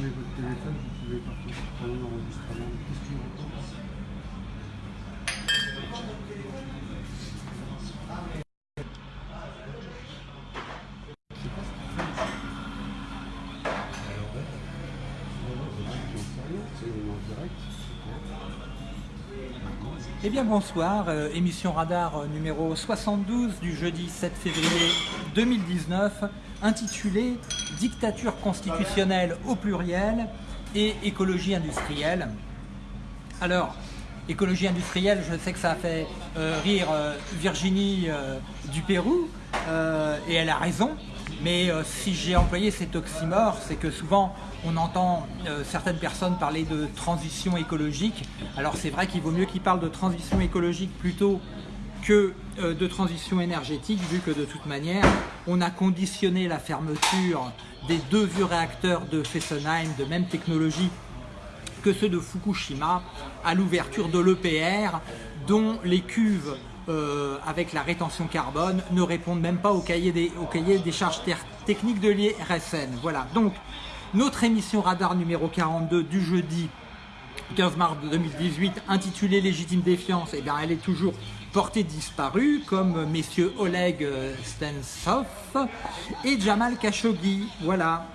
met votre téléphone, vous pouvez partir prendre un enregistrement. Qu'est-ce que tu racontes Je sais pas ce qu'il fait. Alors, ouais. Ouais, ouais, c'est vrai, j'en sais rien, c'est en direct. Eh bien bonsoir, euh, émission radar euh, numéro 72 du jeudi 7 février 2019 intitulée Dictature constitutionnelle au pluriel et écologie industrielle. Alors, écologie industrielle, je sais que ça a fait euh, rire Virginie du Pérou et elle a raison, mais euh, si j'ai employé cet oxymore, c'est que souvent on entend euh, certaines personnes parler de transition écologique. Alors c'est vrai qu'il vaut mieux qu'ils parlent de transition écologique plutôt que euh, de transition énergétique, vu que de toute manière, on a conditionné la fermeture des deux vieux réacteurs de Fessenheim de même technologie que ceux de Fukushima à l'ouverture de l'EPR, dont les cuves euh, avec la rétention carbone ne répondent même pas au cahier des, au cahier des charges techniques de l'IRSN. Voilà, donc notre émission radar numéro 42 du jeudi 15 mars 2018 intitulée Légitime défiance, eh bien, elle est toujours portée disparue comme messieurs Oleg euh, Stensov et Jamal Khashoggi. Voilà.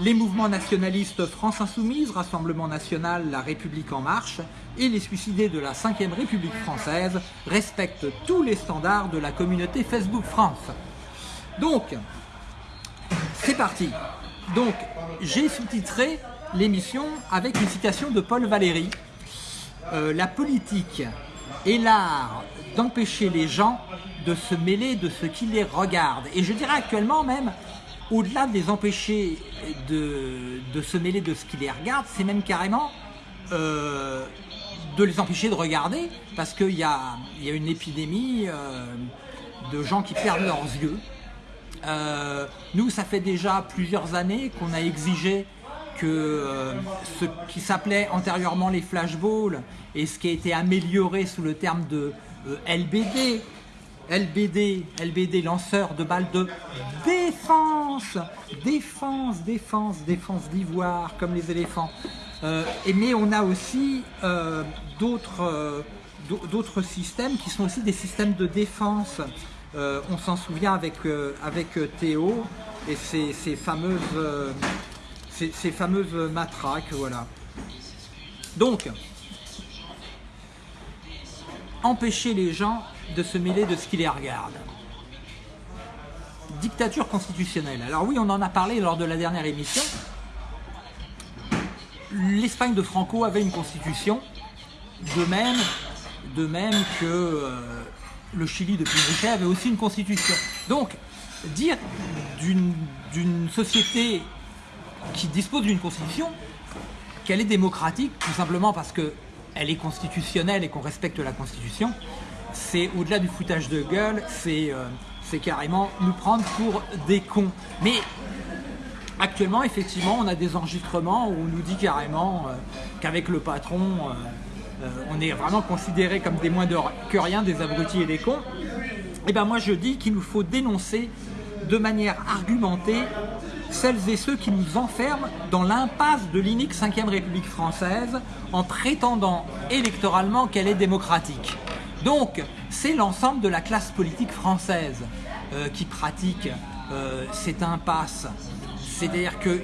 Les mouvements nationalistes France Insoumise, Rassemblement National, La République En Marche et les suicidés de la 5ème République française respectent tous les standards de la communauté Facebook France. Donc, c'est parti. Donc, j'ai sous-titré l'émission avec une citation de Paul Valéry. Euh, la politique est l'art d'empêcher les gens de se mêler de ce qui les regarde. Et je dirais actuellement même, au-delà de les empêcher de, de se mêler de ce qui les regarde, c'est même carrément euh, de les empêcher de regarder, parce qu'il y a, y a une épidémie euh, de gens qui perdent leurs yeux. Euh, nous, ça fait déjà plusieurs années qu'on a exigé que euh, ce qui s'appelait antérieurement les flashballs et ce qui a été amélioré sous le terme de euh, LBD, LBD, LBD, lanceur de balles de défense, défense, défense, défense d'ivoire, comme les éléphants. Euh, et mais on a aussi d'autres d'au- d'autres systèmes qui sont aussi des systèmes de défense. On s'en souvient avec, avec Théo et ces fameuses, ces, fameuses matraques, voilà. Donc, empêcher les gens de se mêler de ce qui les regarde. Dictature constitutionnelle. Alors oui, on en a parlé lors de la dernière émission. L'Espagne de Franco avait une constitution, de même, que euh, le Chili de Pinochet avait aussi une constitution. Donc, dire d'une d'une société qui dispose d'une constitution qu'elle est démocratique, tout simplement parce qu'elle est constitutionnelle et qu'on respecte la constitution, c'est au-delà du foutage de gueule, c'est euh, c'est carrément nous prendre pour des cons. Mais actuellement, effectivement, on a des enregistrements où on nous dit carrément euh, qu'avec le patron, euh, on est vraiment considérés comme des moins de que rien, des abrutis et des cons. Et ben moi je dis qu'il nous faut dénoncer de manière argumentée celles et ceux qui nous enferment dans l'impasse de l'inique 5ème République française en prétendant électoralement qu'elle est démocratique. Donc, c'est l'ensemble de la classe politique française euh, qui pratique euh, cette impasse. C'est-à-dire que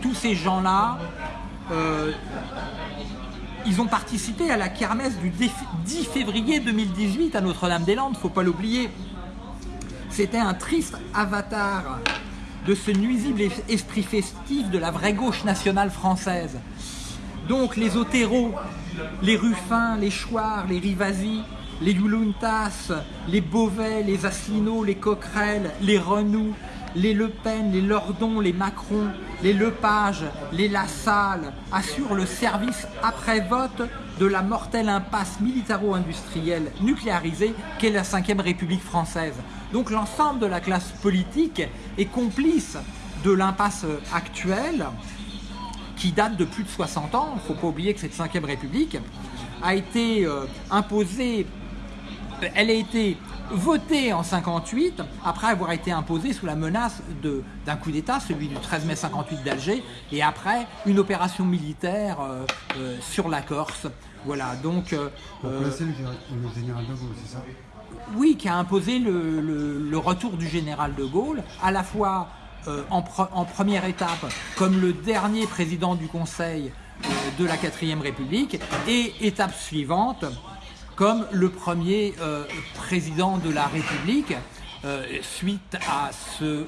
tous ces gens-là, euh, ils ont participé à la kermesse du déf- 10 février 2018 à Notre-Dame-des-Landes, faut pas l'oublier. C'était un triste avatar de ce nuisible es- esprit festif de la vraie gauche nationale française. Donc les Otero, les Ruffins, les Chouard, les Rivasi, les Youluntas, les Beauvais, les Asselineau, les Coquerel, les Renou, les Le Pen, les Lordon, les Macron, les Lepage, les Lassalle assurent le service après vote de la mortelle impasse militaro-industrielle nucléarisée qu'est la 5ème République française. Donc l'ensemble de la classe politique est complice de l'impasse actuelle qui date de plus de 60 ans, il ne faut pas oublier que cette 5ème République a été euh, imposée, elle a été voté en 58 après avoir été imposé sous la menace d'un coup d'État, celui du 13 mai 58 d'Alger, et après une opération militaire euh, euh, sur la Corse. Voilà, donc le, général- le général de Gaulle, c'est ça? Oui, qui a imposé le, retour du général de Gaulle, à la fois euh, en, pre- en première étape comme le dernier président du Conseil euh, de la 4ème République, et étape suivante comme le premier euh, président de la République. suite à ce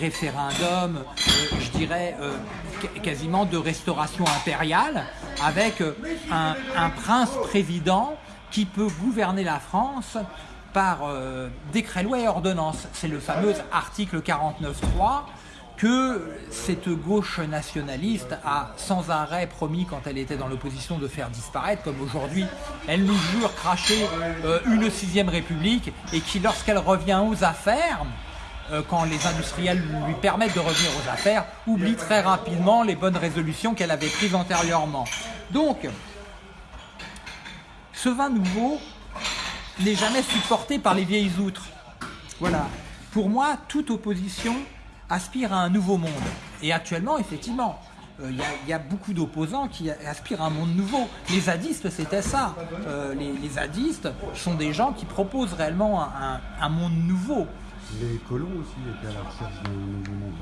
référendum, je dirais qu- quasiment de restauration impériale, avec un, un prince-président qui peut gouverner la France par euh, décret loi et ordonnance. C'est le fameux article 49.3 que cette gauche nationaliste a sans arrêt promis quand elle était dans l'opposition de faire disparaître, comme aujourd'hui elle nous jure cracher euh, une sixième république et qui lorsqu'elle revient aux affaires, euh, quand les industriels lui permettent de revenir aux affaires, oublie très rapidement les bonnes résolutions qu'elle avait prises antérieurement. Donc, ce vin nouveau n'est jamais supporté par les vieilles outres. Voilà. Pour moi, toute opposition aspire à un nouveau monde. Et actuellement, effectivement, euh, il y, a- beaucoup d'opposants qui aspirent à un monde nouveau. Les zadistes, c'était ça. Euh, les, zadistes sont des gens qui proposent réellement un monde nouveau. Les colons aussi étaient à la recherche monde.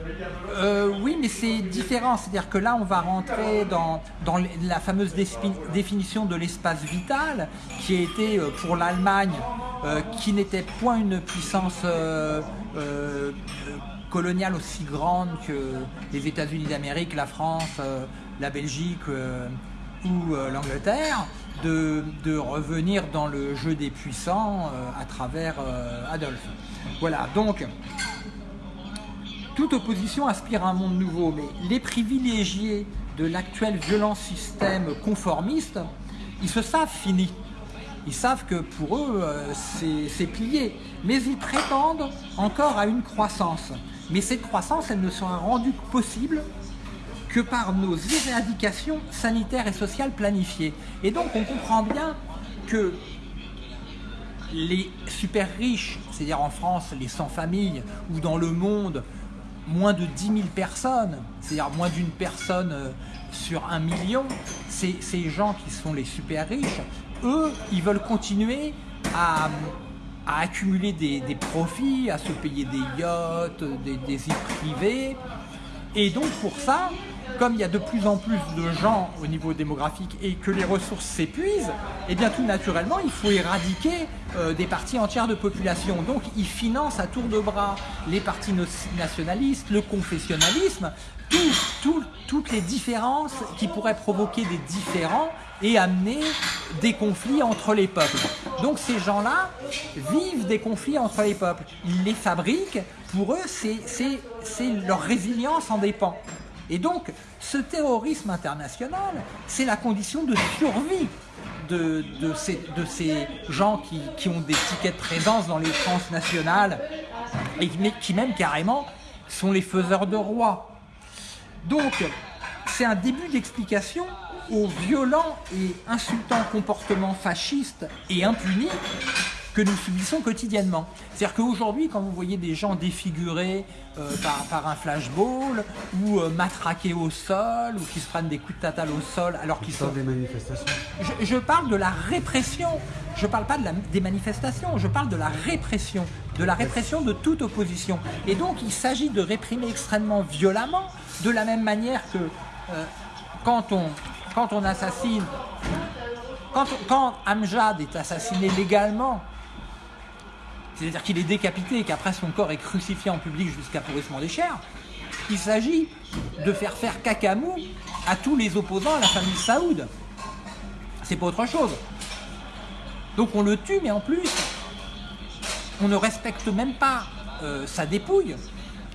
Euh, oui, mais c'est différent. C'est-à-dire que là, on va rentrer dans, la fameuse défi- définition de l'espace vital, qui a été euh, pour l'Allemagne, euh, qui n'était point une puissance coloniale aussi grande que les États-Unis d'Amérique, la France, la Belgique ou l'Angleterre, de, revenir dans le jeu des puissants euh, à travers euh, Adolphe. Voilà, donc toute opposition aspire à un monde nouveau, mais les privilégiés de l'actuel violent système conformiste, ils se savent finis. Ils savent que pour eux, euh, c'est plié. Mais ils prétendent encore à une croissance. Mais cette croissance, elle ne sera rendue possible que par nos éradications sanitaires et sociales planifiées. Et donc on comprend bien que les super riches, c'est-à-dire en France les sans familles, ou dans le monde moins de 10 000 personnes, c'est-à-dire moins d'une personne euh, sur un million, ces, gens qui sont les super riches, eux, ils veulent continuer à, accumuler des, profits, à se payer des yachts, des îles privées. Et donc pour ça, comme il y a de plus en plus de gens au niveau démographique et que les ressources s'épuisent, eh bien tout naturellement, il faut éradiquer euh, des parties entières de population. Donc ils financent à tour de bras les partis nationalistes, le confessionnalisme, tout- tout- toutes les différences qui pourraient provoquer des différends et amener des conflits entre les peuples. Donc ces gens-là vivent des conflits entre les peuples. Ils les fabriquent, pour eux, c'est leur résilience en dépend. Et donc, ce terrorisme international, c'est la condition de survie de, ces, gens qui, ont des tickets de présence dans les transnationales et qui même carrément sont les faiseurs de rois. Donc, c'est un début d'explication au violent et insultant comportement fasciste et impuni que nous subissons quotidiennement. C'est-à-dire qu'aujourd'hui, quand vous voyez des gens défigurés euh, par, par un flashball ou euh, matraqués au sol ou qui se prennent des coups de tatale au sol alors qu'ils sont des manifestations. je, je parle de la répression. Je parle pas de la- des manifestations. Je parle de la répression, de la répression de toute opposition. Et donc, il s'agit de réprimer extrêmement violemment, de la même manière que euh, quand on quand on assassine, quand, quand Amjad est assassiné légalement. C'est-à-dire qu'il est décapité et qu'après son corps est crucifié en public jusqu'à pourrissement des chairs. Il s'agit de faire faire cacamou à tous les opposants à la famille Saoud. C'est pas autre chose. Donc on le tue, mais en plus, on ne respecte même pas euh, sa dépouille.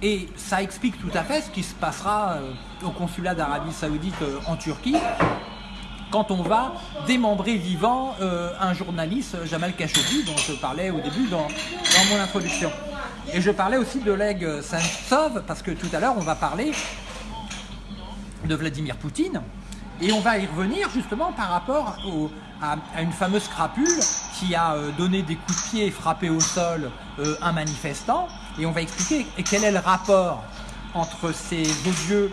Et ça explique tout à fait ce qui se passera euh, au consulat d'Arabie Saoudite euh, en Turquie quand on va démembrer vivant euh, un journaliste, Jamal Khashoggi, dont je parlais au début dans, mon introduction. Et je parlais aussi de Oleg Sentsov, parce que tout à l'heure on va parler de Vladimir Poutine. Et on va y revenir justement par rapport à, une fameuse crapule qui a euh, donné des coups de pied et frappé au sol euh, un manifestant. Et on va expliquer quel est le rapport entre ces odieux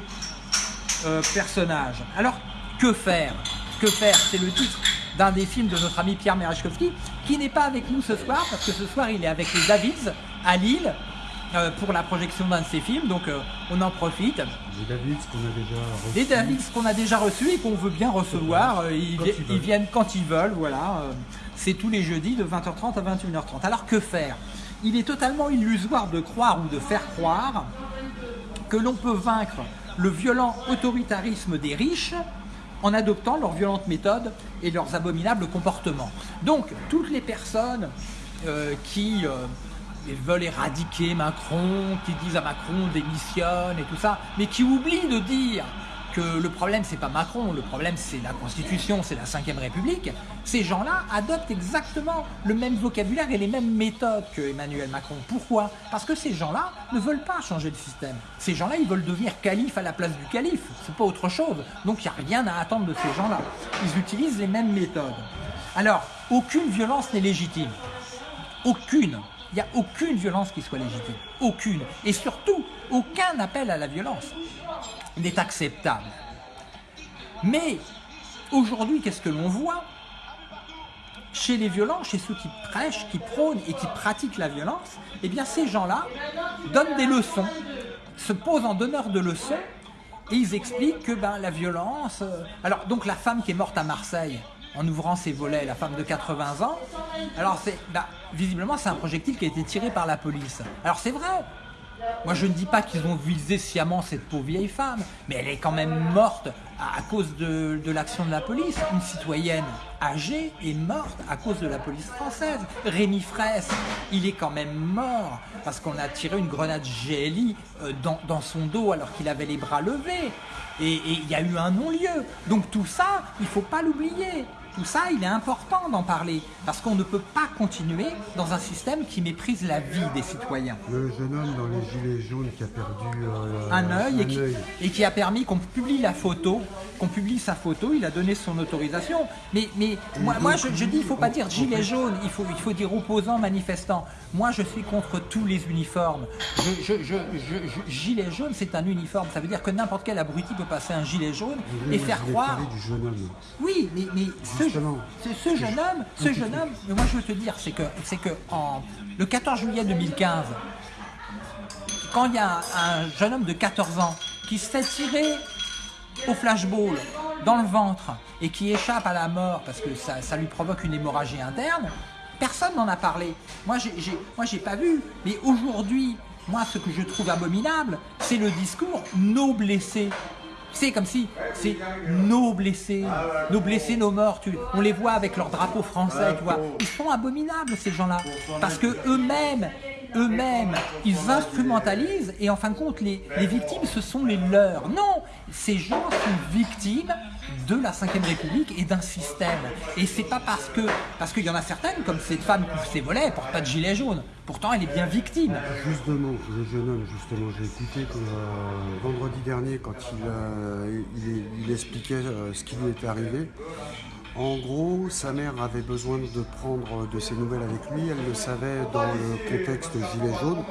euh, personnages. Alors, que faire? Que faire C'est le titre d'un des films de notre ami Pierre Merechkovski, qui n'est pas avec nous ce soir, parce que ce soir il est avec les Davids à Lille, euh, pour la projection d'un de ses films, donc euh, on en profite. Les Davids qu'on a déjà reçus. Les Davids qu'on a déjà reçus et qu'on veut bien recevoir, euh, ils, ils viennent quand ils veulent, voilà. C'est tous les jeudis de 20h30 à 21h30. Alors que faire? Il est totalement illusoire de croire ou de faire croire que l'on peut vaincre le violent autoritarisme des riches en adoptant leurs violentes méthodes et leurs abominables comportements. Donc, toutes les personnes euh, qui euh, veulent éradiquer Macron, qui disent à Macron démissionne et tout ça, mais qui oublient de dire le problème c'est pas Macron, le problème c'est la Constitution, c'est la Ve République, ces gens-là adoptent exactement le même vocabulaire et les mêmes méthodes que Emmanuel Macron. Pourquoi? Parce que ces gens-là ne veulent pas changer le système. Ces gens-là, ils veulent devenir calife à la place du calife. C'est pas autre chose. Donc il n'y a rien à attendre de ces gens-là. Ils utilisent les mêmes méthodes. Alors, aucune violence n'est légitime. Aucune. Il n'y a aucune violence qui soit légitime. Aucune. Et surtout, aucun appel à la violence n'est acceptable. Mais aujourd'hui, qu'est-ce que l'on voit? Chez les violents, chez ceux qui prêchent, qui prônent et qui pratiquent la violence, eh bien ces gens-là donnent des leçons, se posent en donneurs de leçons et ils expliquent que ben, la violence... euh, Alors donc la femme qui est morte à Marseille en ouvrant ses volets, la femme de 80 ans, alors c'est ben, visiblement c'est un projectile qui a été tiré par la police. Alors c'est vrai, moi, je ne dis pas qu'ils ont visé sciemment cette pauvre vieille femme, mais elle est quand même morte à, cause de, de l'action de la police. Une citoyenne âgée est morte à cause de la police française. Rémi Fraisse, il est quand même mort parce qu'on a tiré une grenade GLI euh, dans, dans son dos alors qu'il avait les bras levés. Et il y a eu un non-lieu. Donc tout ça, il ne faut pas l'oublier. Tout ça, il est important d'en parler parce qu'on ne peut pas continuer dans un système qui méprise la vie des citoyens Le jeune homme dans les gilets jaunes qui a perdu euh, un œil et, un qui, œil. et qui a permis qu'on publie la photo, qu'on publie sa photo, il a donné son autorisation. Mais, mais moi, moi je, je dis, il faut pas dire gilet jaune, il faut, il faut dire opposant, manifestant. Moi, je suis contre tous les uniformes. Je, je, gilet jaune, c'est un uniforme. Ça veut dire que n'importe quel abruti peut passer un gilet jaune et faire croire parler du jeune homme. oui, mais, mais ce, Justement. ce- ce jeune homme, ce jeune homme, mais moi je veux te dire, c'est que, c'est que en, le 14 juillet 2015, quand il y a un, un jeune homme de 14 ans qui se fait tirer au flashball dans le ventre et qui échappe à la mort parce que ça, lui provoque une hémorragie interne, personne n'en a parlé. Moi, j'ai, pas vu. Mais aujourd'hui, moi, ce que je trouve abominable, c'est le discours nos blessés. C'est comme si c'est nos blessés, nos blessés, nos morts. on les voit avec leur drapeau français, tu vois. Ils sont abominables ces gens-là parce que eux-mêmes, eux-mêmes, ils instrumentalisent et en fin de compte, les, victimes, ce sont les leurs. Non, ces gens sont victimes de la Ve République et d'un système. Et c'est pas parce que, parce qu'il y en a certaines, comme cette femme qui ses volets, elle porte pas de gilet jaune. Pourtant, elle est bien victime. Justement, le jeune homme, justement, j'ai écouté euh, vendredi dernier quand il, euh, expliquait euh, ce qui lui était arrivé. En gros, sa mère avait besoin de prendre de ses nouvelles avec lui. Elle le savait dans le contexte gilet jaune,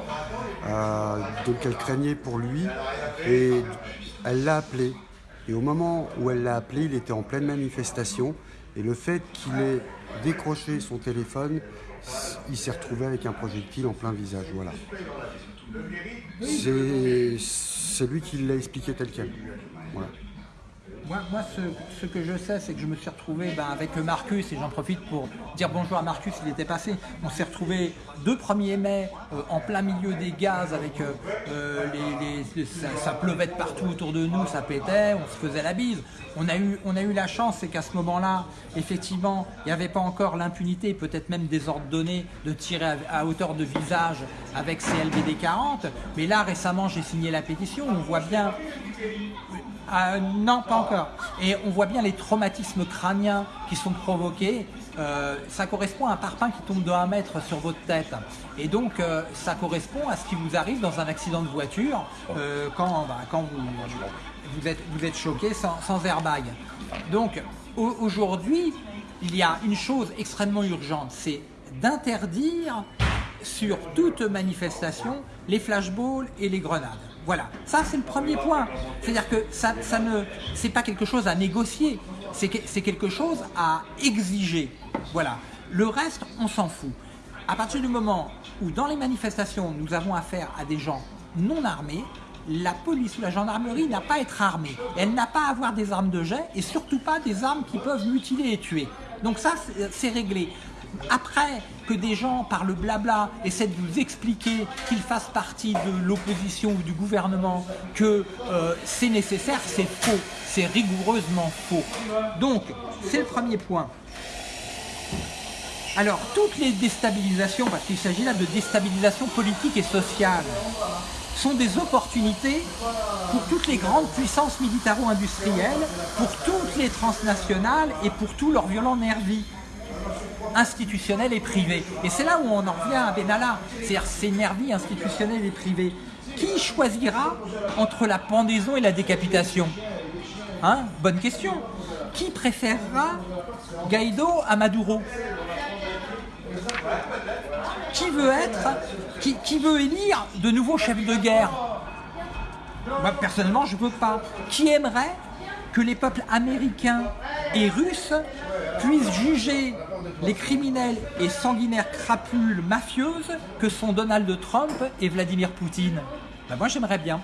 euh, donc elle craignait pour lui et elle l'a appelé. Et au moment où elle l'a appelé, il était en pleine manifestation. Et le fait qu'il ait décroché son téléphone, il s'est retrouvé avec un projectile en plein visage. Voilà. C'est lui qui l'a expliqué tel quel. Moi, ce, que je sais, c'est que je me suis retrouvé ben, avec Marcus, et j'en profite pour dire bonjour à Marcus, il était passé. On s'est retrouvé 2 1er mai euh, en plein milieu des gaz, avec euh, euh, les, ça, pleuvait de partout autour de nous, ça pétait, on se faisait la bise. On a eu, on a eu la chance, c'est qu'à ce moment-là, effectivement, il n'y avait pas encore l'impunité, peut-être même donnés, de tirer à, à hauteur de visage avec CLBD 40. Mais là, récemment, j'ai signé la pétition, on voit bien ah, non, pas encore. Et on voit bien les traumatismes crâniens qui sont provoqués. Euh, ça correspond à un parpaing qui tombe de 1 mètre sur votre tête. Et donc, euh, ça correspond à ce qui vous arrive dans un accident de voiture euh, quand, bah, quand vous, vous, êtes, vous êtes choqué sans, sans airbag. Donc, aujourd'hui, il y a une chose extrêmement urgente, c'est d'interdire sur toute manifestation les flashballs et les grenades. Voilà, ça c'est le premier point. C'est-à-dire que ça, ça ne, c'est pas quelque chose à négocier, c'est quelque chose à exiger. Voilà. Le reste, on s'en fout. À partir du moment où dans les manifestations, nous avons affaire à des gens non armés, la police ou la gendarmerie n'a pas à être armée. Elle n'a pas à avoir des armes de jet et surtout pas des armes qui peuvent mutiler et tuer. Donc ça, c'est réglé. Après que des gens, par le blabla, essaient de vous expliquer qu'ils fassent partie de l'opposition ou du gouvernement, que euh, c'est nécessaire, c'est faux. C'est rigoureusement faux. Donc, c'est le premier point. Alors, toutes les déstabilisations, parce qu'il s'agit là de déstabilisation politique et sociale, sont des opportunités pour toutes les grandes puissances militaro-industrielles, pour toutes les transnationales et pour tous leurs violents nervis institutionnels et privés. Et c'est là où on en revient à Benalla, c'est-à-dire ces nervis institutionnels et privés. Qui choisira entre la pendaison et la décapitation? Hein? Bonne question. Qui préférera Guaido à Maduro? Qui veut être, qui, qui veut élire de nouveaux chefs de guerre? Moi, personnellement, je ne veux pas. Qui aimerait que les peuples américains et russes puissent juger les criminels et sanguinaires crapules mafieuses que sont Donald Trump et Vladimir Poutine ben Moi j'aimerais bien.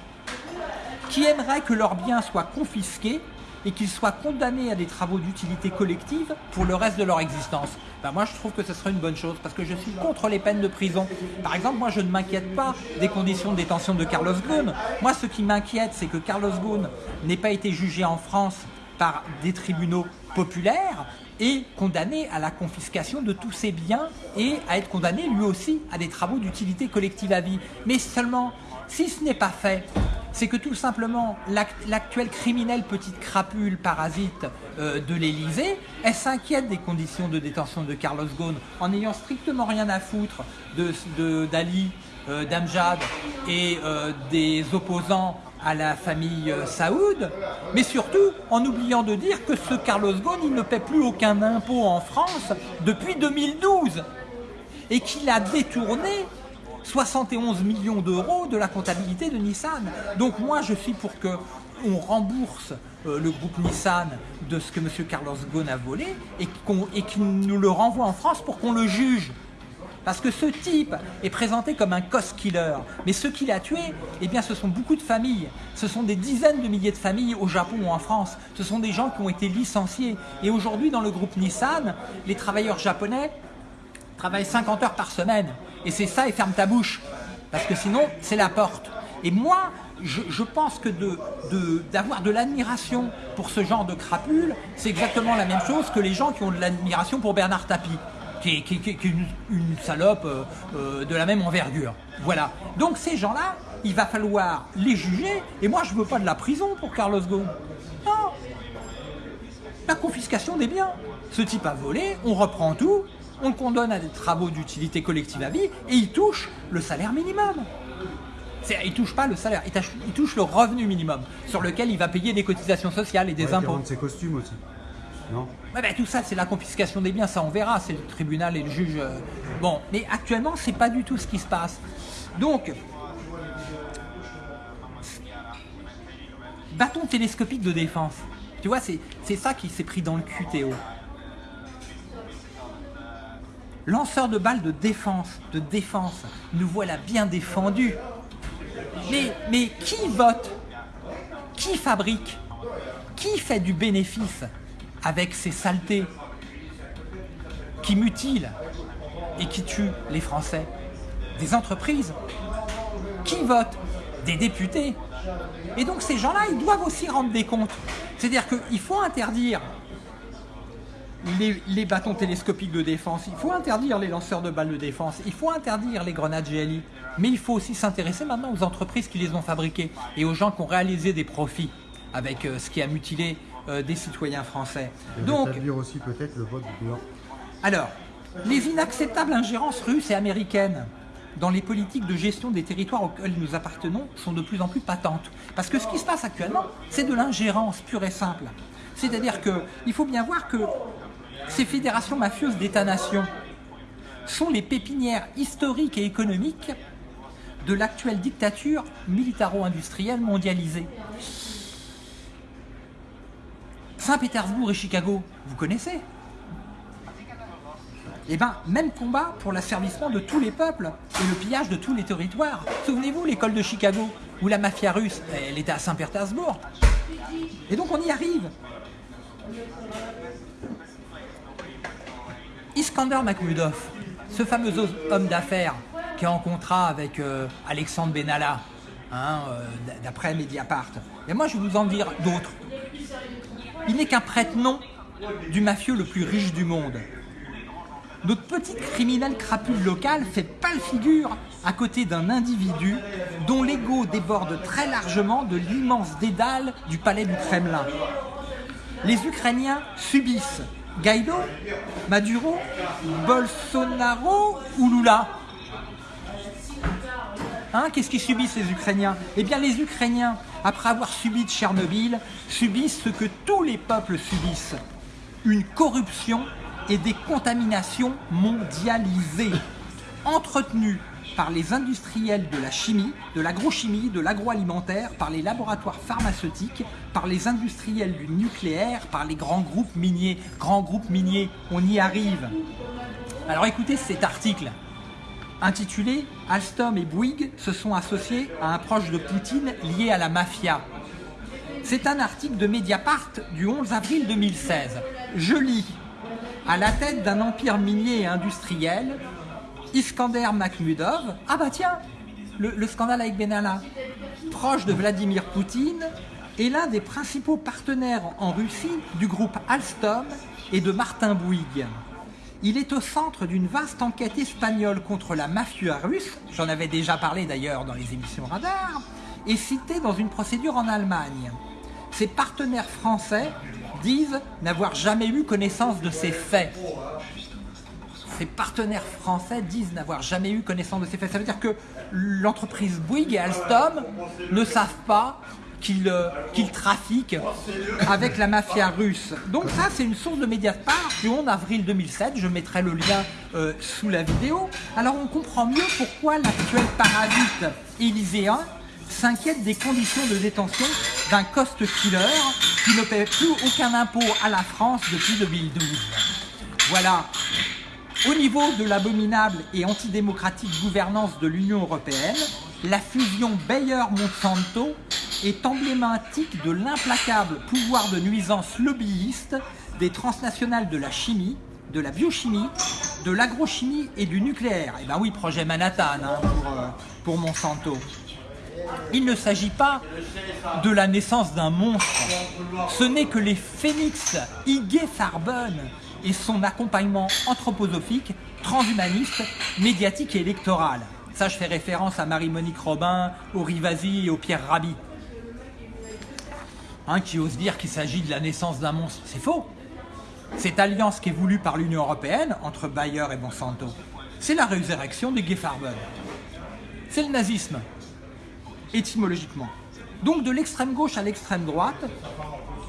Qui aimerait que leurs biens soient confisqués et qu'ils soient condamnés à des travaux d'utilité collective pour le reste de leur existence? Ben moi, je trouve que ce serait une bonne chose parce que je suis contre les peines de prison. Par exemple, moi, je ne m'inquiète pas des conditions de détention de Carlos Ghosn. Moi, ce qui m'inquiète, c'est que Carlos Ghosn n'ait pas été jugé en France par des tribunaux populaires et condamné à la confiscation de tous ses biens et à être condamné lui aussi à des travaux d'utilité collective à vie. Mais seulement, si ce n'est pas fait, c'est que tout simplement l'actuelle criminelle petite crapule parasite euh, de l'Elysée, elle s'inquiète des conditions de détention de Carlos Ghosn en n'ayant strictement rien à foutre de d'Ali, euh, d'Amjad et euh, des opposants à la famille Saoud, mais surtout en oubliant de dire que ce Carlos Ghosn, il ne paie plus aucun impôt en France depuis 2012 et qu'il a détourné 71 millions d'euros de la comptabilité de Nissan. Donc moi je suis pour que on rembourse euh, le groupe Nissan de ce que M. Carlos Ghosn a volé et qu'il nous le renvoie en France pour qu'on le juge. Parce que ce type est présenté comme un cost killer. Mais ce qu'il a tué, eh bien, ce sont beaucoup de familles. Ce sont des dizaines de milliers de familles au Japon ou en France. Ce sont des gens qui ont été licenciés. Et aujourd'hui, dans le groupe Nissan, les travailleurs japonais travaillent 50 heures par semaine. Et c'est ça et ferme ta bouche. Parce que sinon, c'est la porte. Et moi, je, pense que d'avoir de, de l'admiration pour ce genre de crapule, c'est exactement la même chose que les gens qui ont de l'admiration pour Bernard Tapie, qui est, une, salope euh, euh, de la même envergure. Voilà. Donc ces gens-là, il va falloir les juger. Et moi, je veux pas de la prison pour Carlos Ghosn. Non. La confiscation des biens. Ce type a volé, on reprend tout, on le condamne à des travaux d'utilité collective à vie et il touche le salaire minimum. Il ne touche pas le salaire, il touche, le revenu minimum sur lequel il va payer des cotisations sociales et des impôts. ses costumes aussi. Non Tout ça, c'est la confiscation des biens, ça on verra, c'est le tribunal et le juge. Euh. Bon, mais actuellement, c'est pas du tout ce qui se passe. Donc, bâton télescopique de défense. Tu vois, c'est ça qui s'est pris dans le cul, Théo lanceur de balles de défense, de défense, nous voilà bien défendus. Mais qui vote? Qui fabrique? Qui fait du bénéfice? Avec ces saletés qui mutilent et qui tuent les Français Des entreprises. Qui vote Des députés. Et donc ces gens-là, ils doivent aussi rendre des comptes. C'est-à-dire qu'il faut interdire les, bâtons télescopiques de défense, il faut interdire les lanceurs de balles de défense, il faut interdire les grenades GLI, mais il faut aussi s'intéresser maintenant aux entreprises qui les ont fabriquées et aux gens qui ont réalisé des profits avec euh, ce qui a mutilé des citoyens français. Et Donc, rétablir aussi peut-être le vote blanc. alors, les inacceptables ingérences russes et américaines dans les politiques de gestion des territoires auxquels nous appartenons sont de plus en plus patentes. Parce que ce qui se passe actuellement, c'est de l'ingérence pure et simple. C'est-à-dire qu'il faut bien voir que ces fédérations mafieuses d'États-nations sont les pépinières historiques et économiques de l'actuelle dictature militaro-industrielle mondialisée. Saint-Pétersbourg et Chicago, vous connaissez? Eh bien, même combat pour l'asservissement de tous les peuples et le pillage de tous les territoires. Souvenez-vous, l'école de Chicago, où la mafia russe, elle était à Saint-Pétersbourg. Et donc on y arrive. Iskander Makhmudov, ce fameux homme d'affaires qui est en contrat avec euh, Alexandre Benalla, hein, euh, d'après Mediapart. Et moi, je vous en dire d'autres. Il n'est qu'un prête-nom du mafieux le plus riche du monde. Notre petit criminel crapule local fait pâle figure à côté d'un individu dont l'ego déborde très largement de l'immense dédale du palais du Kremlin. Les Ukrainiens subissent Guaido, Maduro, Bolsonaro ou Lula? Hein, Qu'est-ce qu'ils subissent les Ukrainiens? Eh bien les Ukrainiens, après avoir subi Tchernobyl, subissent ce que tous les peuples subissent. Une corruption et des contaminations mondialisées, entretenues par les industriels de la chimie, de l'agrochimie, de l'agroalimentaire, par les laboratoires pharmaceutiques, par les industriels du nucléaire, par les grands groupes miniers. Grands groupes miniers, on y arrive. Alors écoutez cet article intitulé Alstom et Bouygues se sont associés à un proche de Poutine lié à la mafia. C'est un article de Mediapart du 11 avril 2016. Je lis à la tête d'un empire minier et industriel, Iskander Makhmudov, ah bah tiens, le, le scandale avec Benalla, proche de Vladimir Poutine, est l'un des principaux partenaires en Russie du groupe Alstom et de Martin Bouygues. Il est au centre d'une vaste enquête espagnole contre la mafia russe, j'en avais déjà parlé d'ailleurs dans les émissions Radar, et cité dans une procédure en Allemagne. Ses partenaires français disent n'avoir jamais eu connaissance de ces faits. Ses partenaires français disent n'avoir jamais eu connaissance de ces faits. Ça veut dire que l'entreprise Bouygues et Alstom ne savent pas euh, qu'ils trafiquent avec la mafia russe. Donc ça, c'est une source de Mediapart du 11 avril 2007. Je mettrai le lien euh, sous la vidéo. Alors on comprend mieux pourquoi l'actuel parasite élyséen s'inquiète des conditions de détention d'un cost killer qui ne paie plus aucun impôt à la France depuis 2012. Voilà. Au niveau de l'abominable et antidémocratique gouvernance de l'Union européenne, la fusion Bayer-Monsanto est emblématique de l'implacable pouvoir de nuisance lobbyiste des transnationales de la chimie, de la biochimie, de l'agrochimie et du nucléaire. Eh bien oui, projet Manhattan hein, pour, euh, pour Monsanto. Il ne s'agit pas de la naissance d'un monstre. Ce n'est que les phénix Ige Farben et son accompagnement anthroposophique, transhumaniste, médiatique et électoral. Ça, je fais référence à Marie-Monique Robin, au Rivasi et au Pierre Rabhi. Hein, qui ose dire qu'il s'agit de la naissance d'un monstre. C'est faux. Cette alliance qui est voulue par l'Union Européenne entre Bayer et Monsanto, c'est la résurrection des Farben. C'est le nazisme étymologiquement. Donc de l'extrême gauche à l'extrême droite,